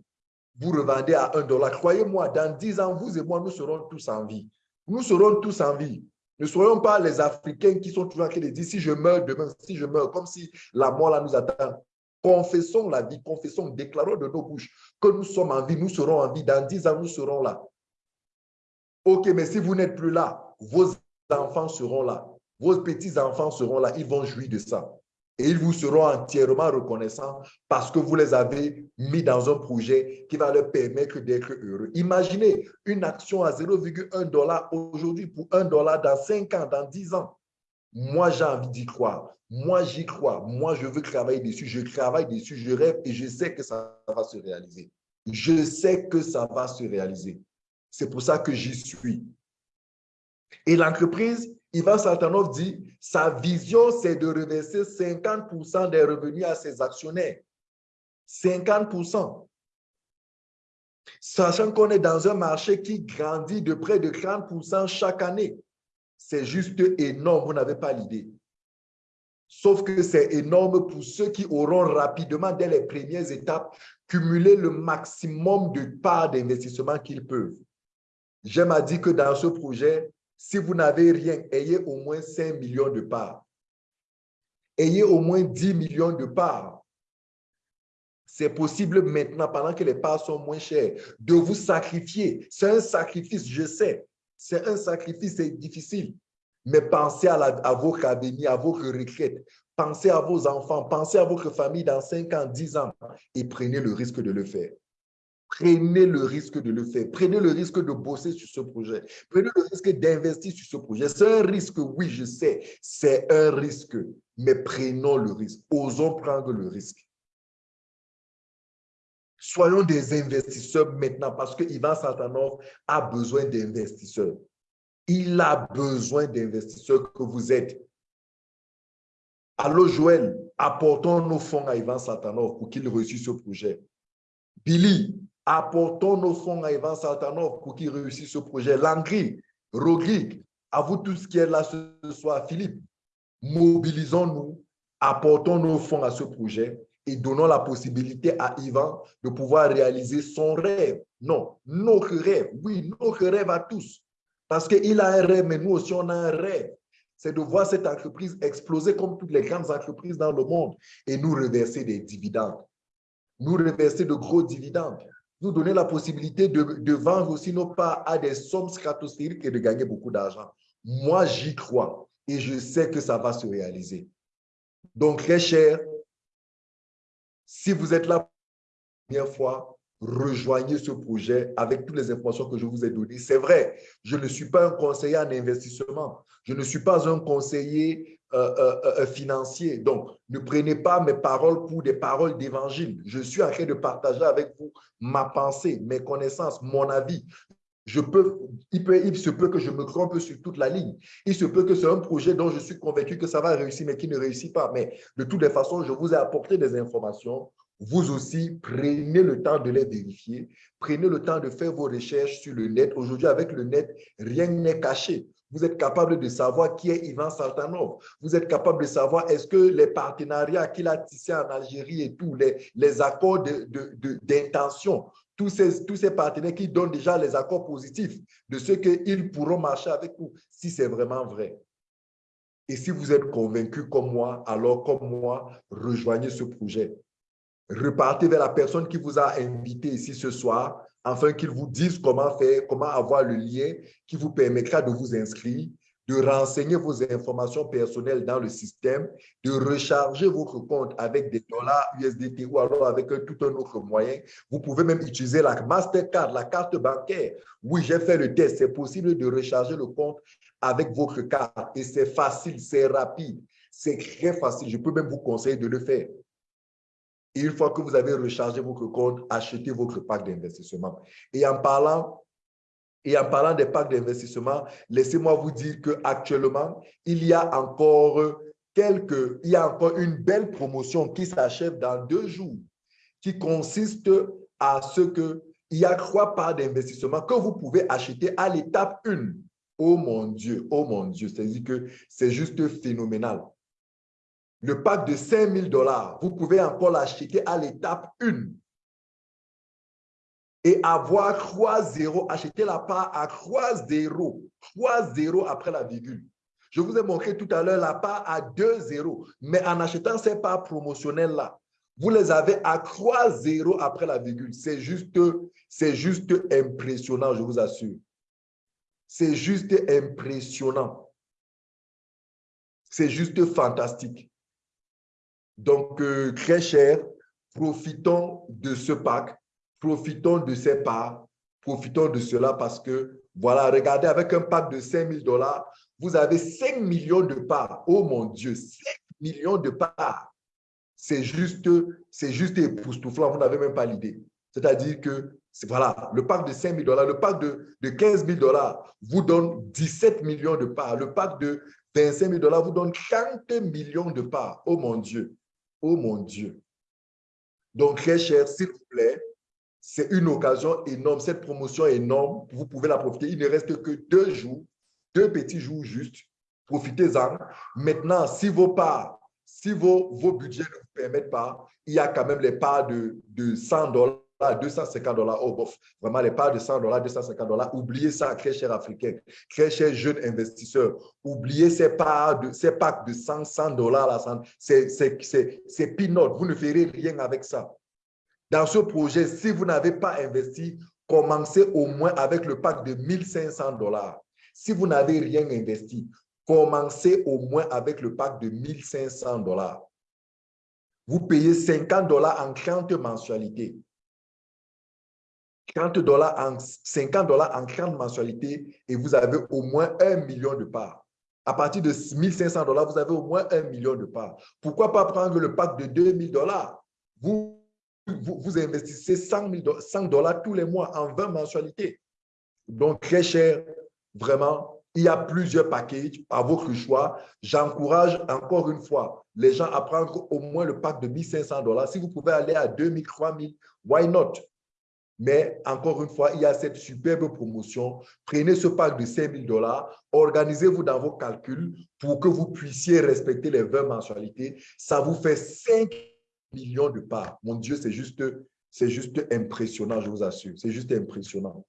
Speaker 1: vous revendez à 1 dollar. Croyez-moi, dans 10 ans, vous et moi, nous serons tous en vie. Nous serons tous en vie. Ne soyons pas les Africains qui sont toujours en train de dire si je meurs demain, si je meurs, comme si la mort nous attend. Confessons la vie, confessons, déclarons de nos bouches que nous sommes en vie, nous serons en vie. Dans dix ans, nous serons là. Ok, mais si vous n'êtes plus là, vos enfants seront là. Vos petits-enfants seront là. Ils vont jouir de ça. Et ils vous seront entièrement reconnaissants parce que vous les avez mis dans un projet qui va leur permettre d'être heureux. Imaginez une action à 0,1 dollar aujourd'hui pour 1 dollar dans 5 ans, dans 10 ans. Moi, j'ai envie d'y croire. Moi, j'y crois. Moi, je veux travailler dessus. Je travaille dessus. Je rêve et je sais que ça va se réaliser. Je sais que ça va se réaliser. C'est pour ça que j'y suis. Et l'entreprise, Ivan Saltanov dit, sa vision, c'est de reverser 50% des revenus à ses actionnaires. 50%. Sachant qu'on est dans un marché qui grandit de près de 30% chaque année. C'est juste énorme, vous n'avez pas l'idée. Sauf que c'est énorme pour ceux qui auront rapidement, dès les premières étapes, cumulé le maximum de parts d'investissement qu'ils peuvent. J'aime à dire que dans ce projet, si vous n'avez rien, ayez au moins 5 millions de parts. Ayez au moins 10 millions de parts. C'est possible maintenant, pendant que les parts sont moins chères, de vous sacrifier. C'est un sacrifice, je sais. C'est un sacrifice, c'est difficile. Mais pensez à, la, à à votre retraite. Pensez à vos enfants, pensez à votre famille dans 5 ans, 10 ans et prenez le risque de le faire. Prenez le risque de le faire. Prenez le risque de bosser sur ce projet. Prenez le risque d'investir sur ce projet. C'est un risque, oui, je sais. C'est un risque. Mais prenons le risque. Osons prendre le risque. Soyons des investisseurs maintenant parce que Ivan Santanov a besoin d'investisseurs. Il a besoin d'investisseurs que vous êtes. Allô, Joël, apportons nos fonds à Ivan Santanov pour qu'il réussisse ce projet. Billy, Apportons nos fonds à Ivan Saltanov pour qu'il réussisse ce projet. Langri, Rogrik, à vous tous qui êtes là ce soir, Philippe, mobilisons-nous, apportons nos fonds à ce projet et donnons la possibilité à Ivan de pouvoir réaliser son rêve. Non, notre rêve, oui, notre rêve à tous. Parce qu'il a un rêve, mais nous aussi, on a un rêve. C'est de voir cette entreprise exploser comme toutes les grandes entreprises dans le monde et nous reverser des dividendes. Nous reverser de gros dividendes nous donner la possibilité de, vendre aussi nos parts à des sommes stratosphériques et de gagner beaucoup d'argent. Moi, j'y crois et je sais que ça va se réaliser. Donc, très cher, si vous êtes là pour la première fois, rejoignez ce projet avec toutes les informations que je vous ai données. C'est vrai, je ne suis pas un conseiller en investissement. Je ne suis pas un conseiller euh, euh, euh, financier. Donc, ne prenez pas mes paroles pour des paroles d'évangile. Je suis en train de partager avec vous ma pensée, mes connaissances, mon avis. Je peux, il, peut, il se peut que je me trompe sur toute la ligne. Il se peut que c'est un projet dont je suis convaincu que ça va réussir, mais qui ne réussit pas. Mais de toutes les façons, je vous ai apporté des informations vous aussi, prenez le temps de les vérifier. Prenez le temps de faire vos recherches sur le net. Aujourd'hui, avec le net, rien n'est caché. Vous êtes capable de savoir qui est Ivan Saltanov. Vous êtes capable de savoir est-ce que les partenariats qu'il a tissés en Algérie et tous les, les accords d'intention, de, tous, ces, tous ces partenaires qui donnent déjà les accords positifs de ce qu'ils pourront marcher avec vous, si c'est vraiment vrai. Et si vous êtes convaincu comme moi, alors comme moi, rejoignez ce projet repartez vers la personne qui vous a invité ici ce soir afin qu'il vous dise comment faire, comment avoir le lien qui vous permettra de vous inscrire, de renseigner vos informations personnelles dans le système, de recharger votre compte avec des dollars USDT ou alors avec tout un autre moyen. Vous pouvez même utiliser la Mastercard, la carte bancaire. Oui, j'ai fait le test. C'est possible de recharger le compte avec votre carte et c'est facile, c'est rapide, c'est très facile. Je peux même vous conseiller de le faire. Une fois que vous avez rechargé votre compte, achetez votre pack d'investissement. Et en parlant et en parlant des packs d'investissement, laissez-moi vous dire qu'actuellement, il y a encore quelques, il y a encore une belle promotion qui s'achève dans deux jours, qui consiste à ce que il y a trois parts d'investissement que vous pouvez acheter à l'étape 1. Oh mon Dieu, oh mon Dieu, c'est-à-dire que c'est juste phénoménal. Le pack de 5 000 dollars, vous pouvez encore l'acheter à l'étape 1. et avoir 3-0, acheter la part à 3-0, 3-0 après la virgule. Je vous ai montré tout à l'heure la part à 2-0, mais en achetant ces parts promotionnelles-là, vous les avez à 3-0 après la virgule. C'est juste, juste impressionnant, je vous assure. C'est juste impressionnant. C'est juste fantastique. Donc, euh, très cher, profitons de ce pack, profitons de ces parts, profitons de cela parce que, voilà, regardez, avec un pack de 5 000 dollars, vous avez 5 millions de parts. Oh mon Dieu, 5 millions de parts. C'est juste, époustouflant, vous n'avez même pas l'idée. C'est-à-dire que, voilà, le pack de 5 000 dollars, le pack de, de 15 000 dollars vous donne 17 millions de parts. Le pack de 25 000 dollars vous donne 30 millions de parts. Oh mon Dieu. Oh mon Dieu. Donc, très cher, s'il vous plaît, c'est une occasion énorme. Cette promotion énorme. Vous pouvez la profiter. Il ne reste que deux jours, deux petits jours juste. Profitez-en. Maintenant, si vos parts, si vos, vos budgets ne vous permettent pas, il y a quand même les parts de, de 100 dollars 250 dollars, oh bof, vraiment les parts de 100 dollars, 250 dollars, oubliez ça, très cher africain, très cher jeune investisseur, oubliez ces parts, de, ces packs de 100, 100 dollars, c'est peanut, vous ne ferez rien avec ça. Dans ce projet, si vous n'avez pas investi, commencez au moins avec le pack de 1500 dollars. Si vous n'avez rien investi, commencez au moins avec le pack de 1500 dollars. Vous payez 50 dollars en 30 mensualités. 30 dollars en 50 dollars en 30 mensualités et vous avez au moins un million de parts. À partir de 1500 dollars, vous avez au moins un million de parts. Pourquoi pas prendre le pack de 2000 dollars? Vous, vous, investissez 100 dollars tous les mois en 20 mensualités. Donc, très cher, vraiment, il y a plusieurs packages à votre choix. J'encourage encore une fois les gens à prendre au moins le pack de 1500 dollars. Si vous pouvez aller à 2000, 3000, why not? Mais encore une fois, il y a cette superbe promotion. Prenez ce pack de 5 000 dollars, organisez-vous dans vos calculs pour que vous puissiez respecter les 20 mensualités. Ça vous fait 5 millions de parts. Mon Dieu, c'est juste, juste impressionnant, je vous assure. C'est juste impressionnant.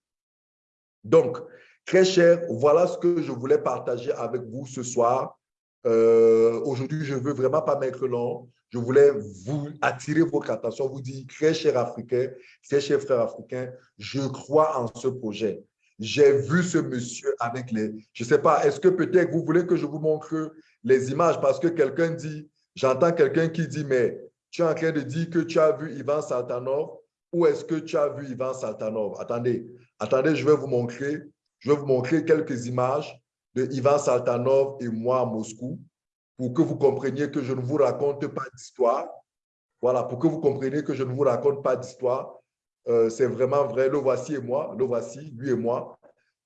Speaker 1: Donc, très cher, voilà ce que je voulais partager avec vous ce soir. Euh, aujourd'hui, je ne veux vraiment pas mettre long je voulais vous attirer votre attention, vous dire, très cher Africain, très cher frère africain, je crois en ce projet. J'ai vu ce monsieur avec les... Je ne sais pas, est-ce que peut-être vous voulez que je vous montre les images? Parce que quelqu'un dit, j'entends quelqu'un qui dit, mais tu es en train de dire que tu as vu Ivan Saltanov ou est-ce que tu as vu Ivan Saltanov? Attendez, attendez, je vais vous montrer, je vais vous montrer quelques images de Ivan Saltanov et moi à Moscou pour que vous compreniez que je ne vous raconte pas d'histoire. Voilà, pour que vous compreniez que je ne vous raconte pas d'histoire. Euh, c'est vraiment vrai. Le voici et moi, le voici, lui et moi.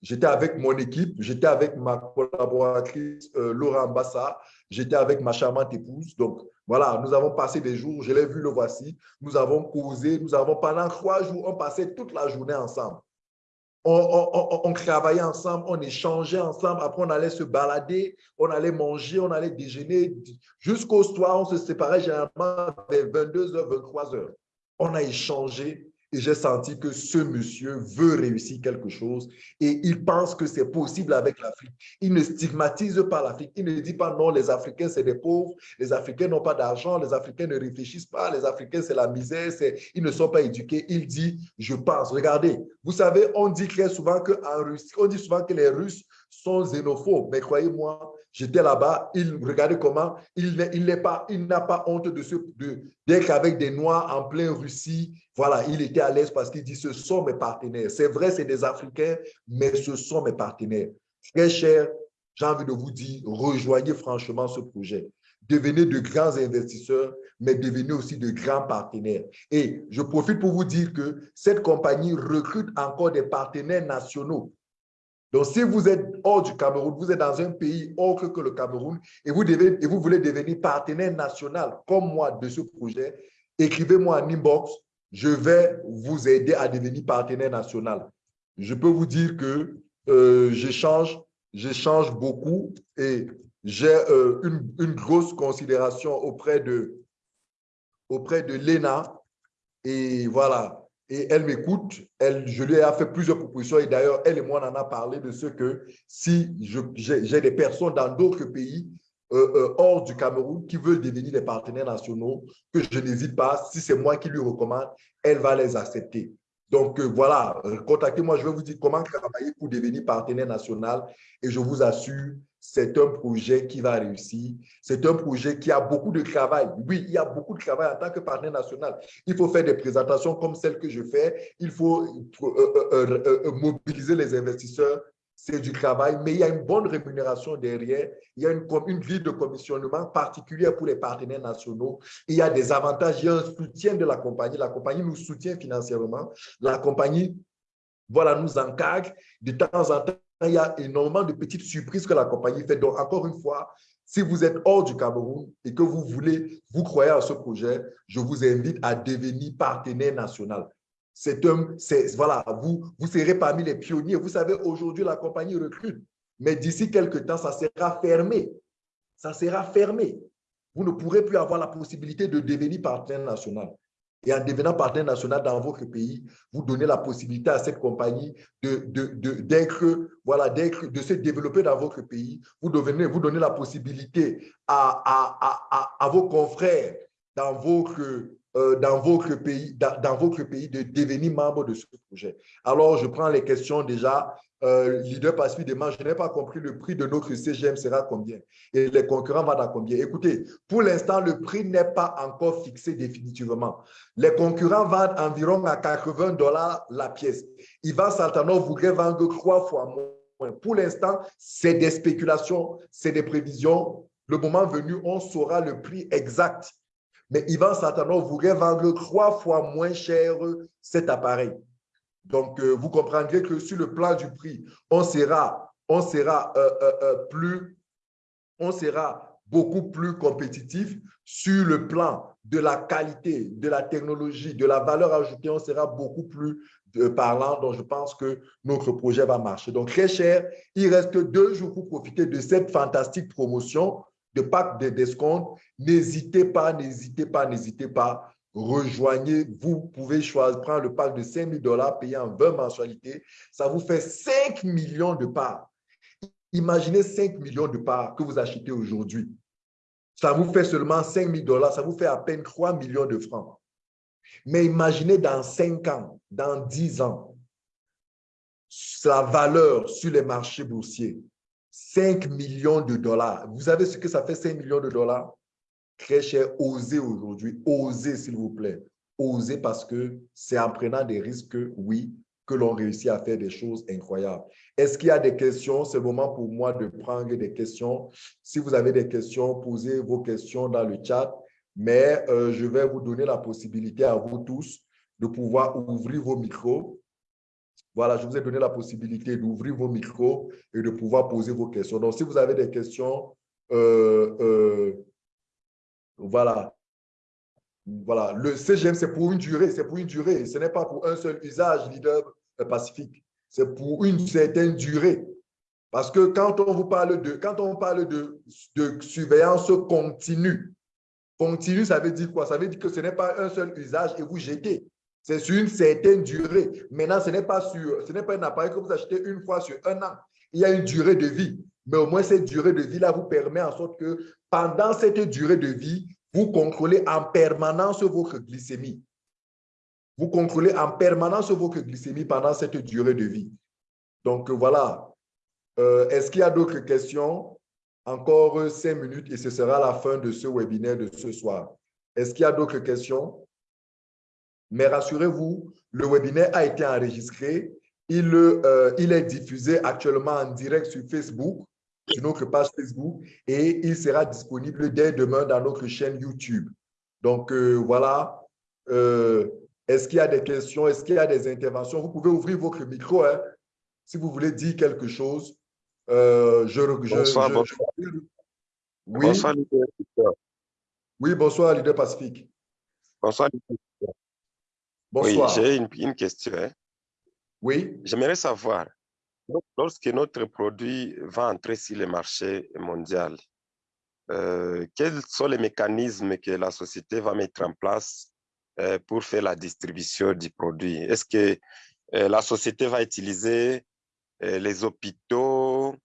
Speaker 1: J'étais avec mon équipe, j'étais avec ma collaboratrice euh, Laura Ambassa, j'étais avec ma charmante épouse. Donc, voilà, nous avons passé des jours, je l'ai vu, le voici. Nous avons causé, nous avons pendant trois jours, on passait toute la journée ensemble on, travaillait ensemble, on échangeait ensemble, après on allait se balader, on allait manger, on allait déjeuner. Jusqu'au soir, on se séparait généralement vers 22h, 23h. On a échangé et j'ai senti que ce monsieur veut réussir quelque chose et il pense que c'est possible avec l'Afrique. Il ne stigmatise pas l'Afrique. Il ne dit pas non, les Africains, c'est des pauvres, les Africains n'ont pas d'argent, les Africains ne réfléchissent pas, les Africains, c'est la misère, ils ne sont pas éduqués. Il dit, je pense. Regardez, vous savez, on dit très souvent Russie, on dit souvent que les Russes sont xénophobes, mais croyez-moi, J'étais là-bas, il regardait comment il n'a pas, il pas honte de d'être avec des Noirs en plein Russie. Voilà, il était à l'aise parce qu'il dit ce sont mes partenaires. C'est vrai, c'est des Africains, mais ce sont mes partenaires. Très cher, j'ai envie de vous dire, rejoignez franchement ce projet. Devenez de grands investisseurs, mais devenez aussi de grands partenaires. Et je profite pour vous dire que cette compagnie recrute encore des partenaires nationaux donc, si vous êtes hors du Cameroun, vous êtes dans un pays autre que le Cameroun et vous, devez, et vous voulez devenir partenaire national comme moi de ce projet, écrivez-moi en inbox. Je vais vous aider à devenir partenaire national. Je peux vous dire que euh, j'échange beaucoup et j'ai euh, une, une, grosse considération auprès de, auprès de l'ENA. Et voilà, et elle m'écoute. Elle, je lui ai fait plusieurs propositions. Et d'ailleurs, elle et moi, on en a parlé de ce que si j'ai des personnes dans d'autres pays euh, euh, hors du Cameroun qui veulent devenir des partenaires nationaux, que je n'hésite pas, si c'est moi qui lui recommande, elle va les accepter. Donc euh, voilà, contactez-moi, je vais vous dire comment travailler pour devenir partenaire national. Et je vous assure, c'est un projet qui va réussir. C'est un projet qui a beaucoup de travail. Oui, il y a beaucoup de travail en tant que partenaire national. Il faut faire des présentations comme celle que je fais. Il faut euh, euh, mobiliser les investisseurs. C'est du travail, mais il y a une bonne rémunération derrière. Il y a une, une de commissionnement particulière pour les partenaires nationaux. Il y a des avantages. Il y a un soutien de la compagnie. La compagnie nous soutient financièrement. La compagnie voilà, nous encadre de temps en temps il y a énormément de petites surprises que la compagnie fait. Donc, encore une fois, si vous êtes hors du Cameroun et que vous voulez, vous croyez à ce projet, je vous invite à devenir partenaire national. C'est un, voilà, vous, vous serez parmi les pionniers. Vous savez, aujourd'hui, la compagnie recrute, mais d'ici quelques temps, ça sera fermé. Ça sera fermé. Vous ne pourrez plus avoir la possibilité de devenir partenaire national. Et en devenant partenaire national dans votre pays, vous donnez la possibilité à cette compagnie de, de, voilà, de se développer dans votre pays. Vous, devenez, vous donnez la possibilité à, à, à, à vos confrères dans votre, euh, dans, votre pays, dans, dans, votre pays de devenir membre de ce projet. Alors, je prends les questions déjà euh, leader Pacifique demande, je n'ai pas compris le prix de notre CGM sera combien et les concurrents vont à combien? Écoutez, pour l'instant, le prix n'est pas encore fixé définitivement. Les concurrents vendent environ à 80 dollars la pièce. Ivan Saltanov voudrait vendre trois fois moins. Pour l'instant, c'est des spéculations, c'est des prévisions. Le moment venu, on saura le prix exact. Mais Ivan Saltanov voudrait vendre trois fois moins cher cet appareil. Donc, euh, vous comprendrez que sur le plan du prix, on sera, on sera, euh, euh, plus, on sera beaucoup plus compétitif sur le plan de la qualité, de la technologie, de la valeur ajoutée, on sera beaucoup plus parlant. Donc, je pense que notre projet va marcher. Donc, très cher, il reste deux jours pour profiter de cette fantastique promotion de pack de discount. N'hésitez pas, n'hésitez pas, n'hésitez pas rejoignez, vous pouvez choisir, prendre le pack de 5 000 dollars payé en 20 mensualités. Ça vous fait 5 millions de parts. Imaginez 5 millions de parts que vous achetez aujourd'hui. Ça vous fait seulement 5 000 dollars, ça vous fait à peine 3 millions de francs. Mais imaginez dans 5 ans, dans 10 ans, sa valeur sur les marchés boursiers, 5 millions de dollars. Vous savez ce que ça fait 5 millions de dollars? très cher, osez aujourd'hui, osez s'il vous plaît. Osez parce que c'est en prenant des risques, oui, que l'on réussit à faire des choses incroyables. Est-ce qu'il y a des questions? C'est le moment pour moi de prendre des questions. Si vous avez des questions, posez vos questions dans le chat, mais euh, je vais vous donner la possibilité à vous tous de pouvoir ouvrir vos micros. Voilà, je vous ai donné la possibilité d'ouvrir vos micros et de pouvoir poser vos questions. Donc, si vous avez des questions, euh, euh, voilà. Voilà. Le CGM, c'est pour une durée. C'est pour une durée. Ce n'est pas pour un seul usage, leader pacifique. C'est pour une certaine durée. Parce que quand on vous parle de, quand on parle de, de surveillance continue, continue, ça veut dire quoi? Ça veut dire que ce n'est pas un seul usage et vous jetez. C'est sur une certaine durée. Maintenant, ce n'est pas sur, ce n'est pas un appareil que vous achetez une fois sur un an. Il y a une durée de vie. Mais au moins, cette durée de vie-là vous permet en sorte que pendant cette durée de vie, vous contrôlez en permanence votre glycémie. Vous contrôlez en permanence votre glycémie pendant cette durée de vie. Donc voilà. Euh, est-ce qu'il y a d'autres questions? Encore cinq minutes et ce sera la fin de ce webinaire de ce soir. Est-ce qu'il y a d'autres questions? Mais rassurez-vous, le webinaire a été enregistré. Il, euh, il est diffusé actuellement en direct sur Facebook sur notre page Facebook et il sera disponible dès demain dans notre chaîne YouTube. Donc, euh, voilà. Euh, est-ce qu'il y a des questions? Est-ce qu'il y a des interventions? Vous pouvez ouvrir votre micro hein, si vous voulez dire quelque chose. Euh, je, bonsoir, bonsoir. Oui. Bonsoir, leader. Oui, bonsoir, leader Pacifique.
Speaker 2: Bonsoir, leader. Bonsoir. Oui, j'ai une, une, question. Hein.
Speaker 1: Oui.
Speaker 2: J'aimerais savoir, Lorsque notre produit va entrer sur le marché mondial, euh, quels sont les mécanismes que la société va mettre en place euh, pour faire la distribution du produit? Est-ce que euh, la société va utiliser les hôpitaux?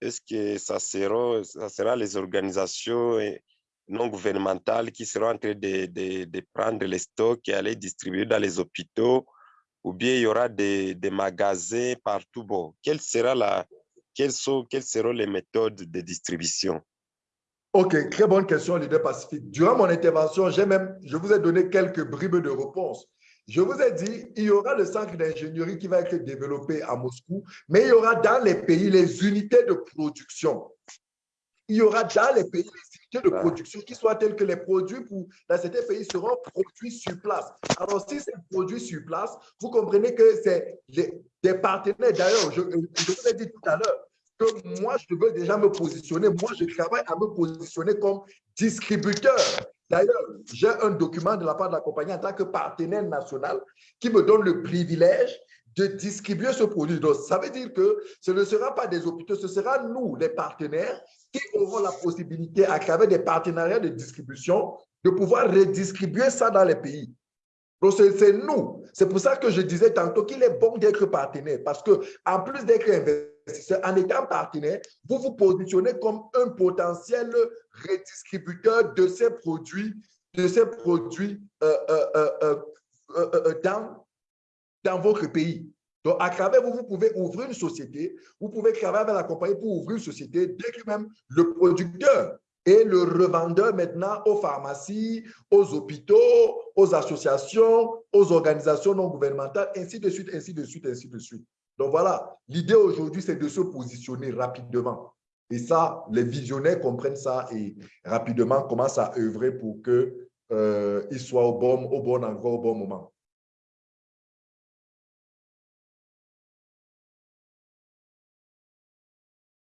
Speaker 2: Est-ce que ça sera, ça sera les organisations non gouvernementales qui seront en train de, de, de prendre les stocks et aller distribuer dans les hôpitaux? Ou bien il y aura des, des magasins partout? Bon, quelle sera la, quelles, sont, quelles seront les méthodes de distribution?
Speaker 1: OK, très bonne question, leader Pacifique. Durant mon intervention, même, je vous ai donné quelques bribes de réponse. Je vous ai dit, il y aura le centre d'ingénierie qui va être développé à Moscou, mais il y aura dans les pays les unités de production. Il y aura dans les pays les unités de production qui soient telles que les produits pour, dans certains pays seront produits sur place. Alors, si c'est produit sur place, vous comprenez que c'est des partenaires. D'ailleurs, je, je vous ai dit tout à l'heure, que moi, je veux déjà me positionner. Moi, je travaille à me positionner comme distributeur. D'ailleurs, j'ai un document de la part de la compagnie en tant que partenaire national qui me donne le privilège de distribuer ce produit. Donc, ça veut dire que ce ne sera pas des hôpitaux, ce sera nous, les partenaires, auront la possibilité, à travers des partenariats de distribution, de pouvoir redistribuer ça dans les pays. Donc, c'est nous. C'est pour ça que je disais tantôt qu'il est bon d'être partenaire, parce que en plus d'être investisseur, en étant partenaire, vous vous positionnez comme un potentiel redistributeur de ces produits, de ces produits euh, euh, euh, dans, dans votre pays. Donc, à travers vous, vous pouvez ouvrir une société, vous pouvez travailler avec la compagnie pour ouvrir une société dès que même le producteur et le revendeur maintenant aux pharmacies, aux hôpitaux, aux associations, aux organisations non gouvernementales, ainsi de suite, ainsi de suite, ainsi de suite. Donc voilà, l'idée aujourd'hui, c'est de se positionner rapidement. Et ça, les visionnaires comprennent ça et rapidement commencent à œuvrer pour qu'ils euh, soient au bon, au bon endroit, au bon moment.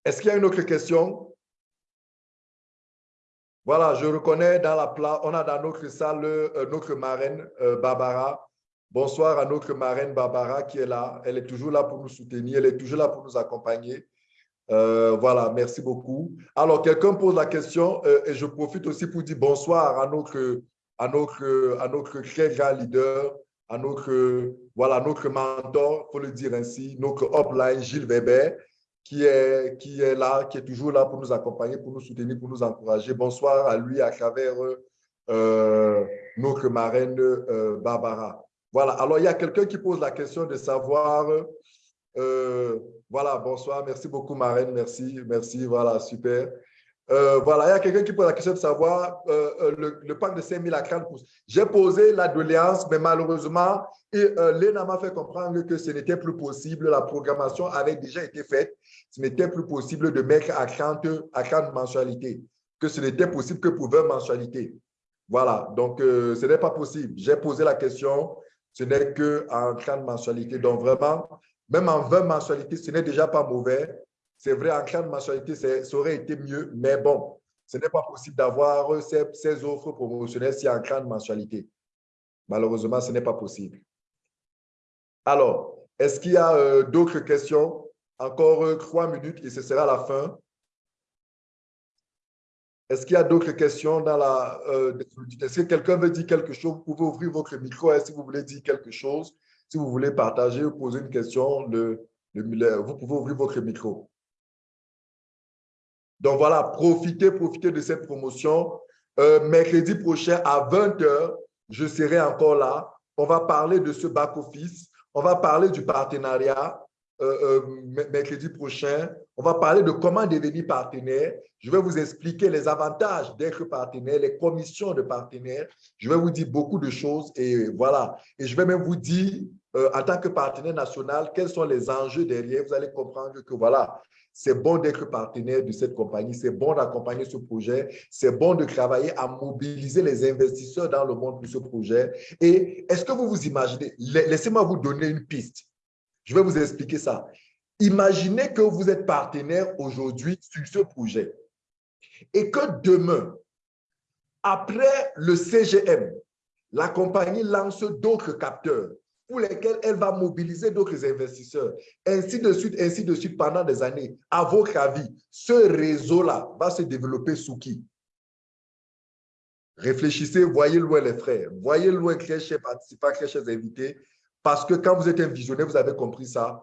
Speaker 1: Est-ce qu'il y a une autre question? Voilà, je reconnais dans la place, on a dans notre salle euh, notre marraine, euh, Barbara. Bonsoir à notre marraine Barbara qui est là. Elle est toujours là pour nous soutenir, elle est toujours là pour nous accompagner. Euh, voilà, merci beaucoup. Alors, quelqu'un pose la question et je profite aussi pour dire bonsoir à notre, très grand leader, à notre mentor, il faut le dire ainsi, notre upline Gilles Weber, qui est, qui est là, qui est toujours là pour nous accompagner, pour nous soutenir, pour nous encourager. Bonsoir à lui à travers euh, notre marraine Barbara. Voilà, alors il y a quelqu'un qui pose la question de savoir, euh, voilà, bonsoir, merci beaucoup Marraine, merci, merci, voilà, super. Euh, voilà, il y a quelqu'un qui pose la question de savoir euh, le, le, parc de 5000 à 30 pouces. J'ai posé la doléance, mais malheureusement, l'ENA m'a fait comprendre que ce n'était plus possible. La programmation avait déjà été faite. Ce n'était plus possible de mettre à 30, à 30 mensualités, que ce n'était possible que pour 20 mensualités. Voilà, donc ce n'est pas possible. J'ai posé la question, ce n'est qu'en 30 mensualités. Donc vraiment, même en 20 mensualités, ce n'est déjà pas mauvais. C'est vrai, en 30 mensualités, ça aurait été mieux, mais bon, ce n'est pas possible d'avoir ces, offres promotionnelles si en 30 mensualités. Malheureusement, ce n'est pas possible. Alors, est-ce qu'il y a euh, d'autres questions? Encore euh, trois minutes et ce sera la fin. Est-ce qu'il y a d'autres questions dans la euh, Est-ce que quelqu'un veut dire quelque chose? Vous pouvez ouvrir votre micro hein, si vous voulez dire quelque chose. Si vous voulez partager ou poser une question, vous pouvez ouvrir votre micro. Donc voilà, profitez, profitez de cette promotion. Euh, mercredi prochain à 20h, je serai encore là. On va parler de ce back-office. On va parler du partenariat. Euh, euh, mercredi prochain. On va parler de comment devenir partenaire. Je vais vous expliquer les avantages d'être partenaire, les commissions de partenaire. Je vais vous dire beaucoup de choses et voilà. Et je vais même vous dire, en tant que partenaire national, quels sont les enjeux derrière. Vous allez comprendre que voilà, c'est bon d'être partenaire de cette compagnie, c'est bon d'accompagner ce projet, c'est bon de travailler à mobiliser les investisseurs dans le monde pour ce projet. Et est-ce que vous vous imaginez, laissez-moi vous donner une piste. Je vais vous expliquer ça. Imaginez que vous êtes partenaire aujourd'hui sur ce projet et que demain, après le CGM, la compagnie lance d'autres capteurs pour lesquels elle va mobiliser d'autres investisseurs, ainsi de suite, ainsi de suite pendant des années. À votre avis, ce réseau-là va se développer sous qui? Réfléchissez, voyez loin les frères, voyez loin les chers participants, les chers invités, parce que quand vous êtes un visionnaire, vous avez compris ça,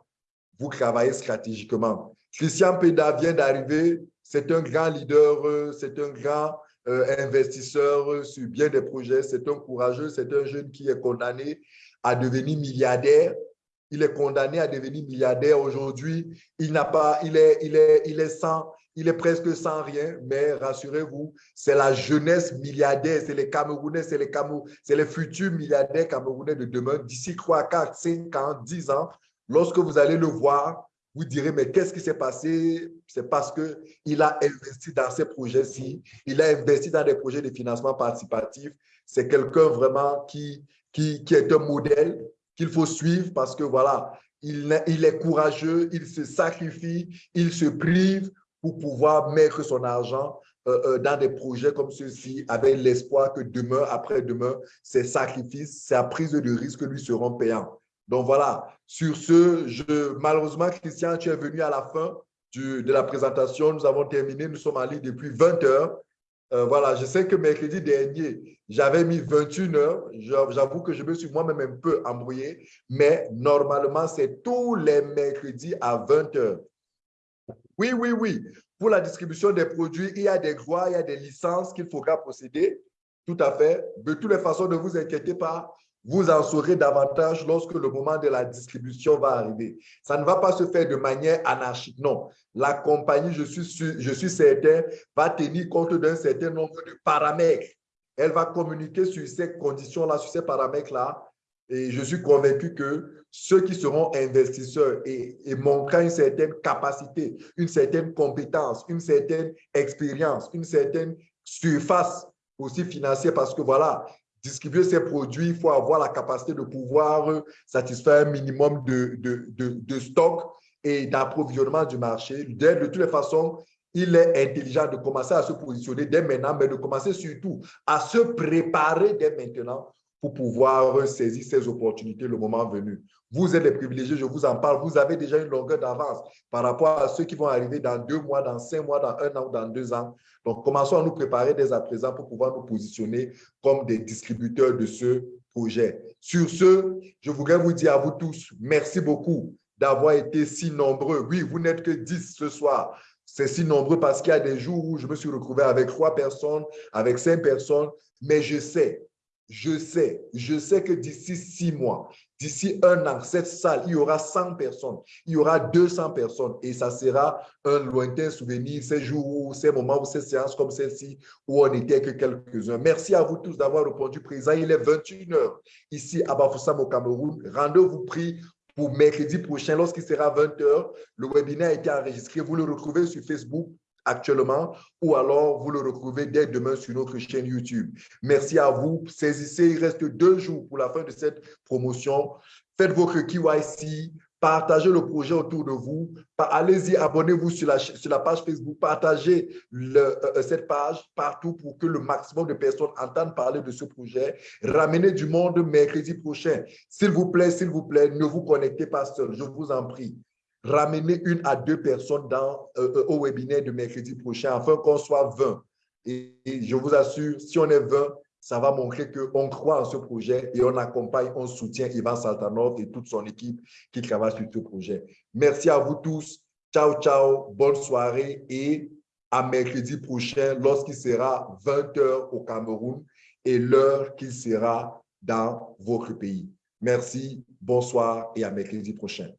Speaker 1: vous travaillez stratégiquement. Christian Peda vient d'arriver, c'est un grand leader, c'est un grand euh, investisseur sur bien des projets, c'est un courageux, c'est un jeune qui est condamné à devenir milliardaire. Il est condamné à devenir milliardaire aujourd'hui. Il n'a pas, il est, il est, sans, il est presque sans rien, mais rassurez-vous, c'est la jeunesse milliardaire, c'est les Camerounais, c'est les, c'est les futurs milliardaires camerounais de demain. D'ici 3, 4, 5 ans, 10 ans, lorsque vous allez le voir, vous direz, mais qu'est-ce qui s'est passé? C'est parce qu'il a investi dans ces projets-ci, il a investi dans des projets de financement participatif. C'est quelqu'un vraiment qui, est un modèle qu'il faut suivre parce que voilà, il, est courageux, il se sacrifie, il se prive pour pouvoir mettre son argent euh, euh, dans des projets comme ceux-ci avec l'espoir que demain, après-demain, ses sacrifices, sa prise de risque lui seront payants. Donc voilà, sur ce, je, malheureusement, Christian, tu es venu à la fin de la présentation. Nous avons terminé, nous sommes ligne depuis 20 heures. Euh, voilà, je sais que mercredi dernier, j'avais mis 21 heures. J'avoue que je me suis moi-même un peu embrouillé, mais normalement, c'est tous les mercredis à 20 heures. Oui, oui, oui. Pour la distribution des produits, il y a des droits, il y a des licences qu'il faudra procéder. Tout à fait. De toutes les façons, ne vous inquiétez pas. Vous en saurez davantage lorsque le moment de la distribution va arriver. Ça ne va pas se faire de manière anarchique, non. La compagnie, je suis, je suis certain, va tenir compte d'un certain nombre de paramètres. Elle va communiquer sur ces conditions-là, sur ces paramètres-là. Et je suis convaincu que ceux qui seront investisseurs et, et une certaine capacité, une certaine compétence, une certaine expérience, une certaine surface aussi financière, parce que voilà, distribuer ces produits, il faut avoir la capacité de pouvoir satisfaire un minimum de, stock et d'approvisionnement du marché. De toutes les façons, il est intelligent de commencer à se positionner dès maintenant, mais de commencer surtout à se préparer dès maintenant pour pouvoir saisir ces opportunités le moment venu. Vous êtes les privilégiés, je vous en parle. Vous avez déjà une longueur d'avance par rapport à ceux qui vont arriver dans deux mois, dans cinq mois, dans un an ou dans deux ans. Donc, commençons à nous préparer dès à présent pour pouvoir nous positionner comme des distributeurs de ce projet. Sur ce, je voudrais vous dire à vous tous, merci beaucoup d'avoir été si nombreux. Oui, vous n'êtes que 10 ce soir. C'est si nombreux parce qu'il y a des jours où je me suis retrouvé avec trois personnes, avec cinq personnes, mais je sais je sais, je sais que d'ici six mois, d'ici un an, cette salle, il y aura 100 personnes, il y aura 200 personnes et ça sera un lointain souvenir, ces jours, ces moments, ces séances comme celle-ci où on n'était que quelques-uns. Merci à vous tous d'avoir répondu présent. Il est 21h ici à Bafoussam au Cameroun. Rendez-vous pris pour mercredi prochain lorsqu'il sera 20h. Le webinaire a été enregistré. Vous le retrouvez sur Facebook, actuellement ou alors vous le retrouvez dès demain sur notre chaîne YouTube. Merci à vous. Saisissez, il reste deux jours pour la fin de cette promotion. Faites votre KYC, partagez le projet autour de vous. Allez-y, abonnez-vous sur la, sur la page Facebook, partagez euh, euh, cette page partout pour que le maximum de personnes entendent parler de ce projet. Ramenez du monde mercredi prochain. S'il vous plaît, s'il vous plaît, ne vous connectez pas seul, je vous en prie ramener une à deux personnes dans, euh, euh, au webinaire de mercredi prochain afin qu'on soit 20. Et, je vous assure, si on est 20, ça va montrer qu'on croit en ce projet et on accompagne, on soutient Ivan Saltanov et toute son équipe qui travaille sur ce projet. Merci à vous tous. Ciao, ciao. Bonne soirée et à mercredi prochain lorsqu'il sera 20 h au Cameroun et l'heure qu'il sera dans votre pays. Merci, bonsoir et à mercredi prochain.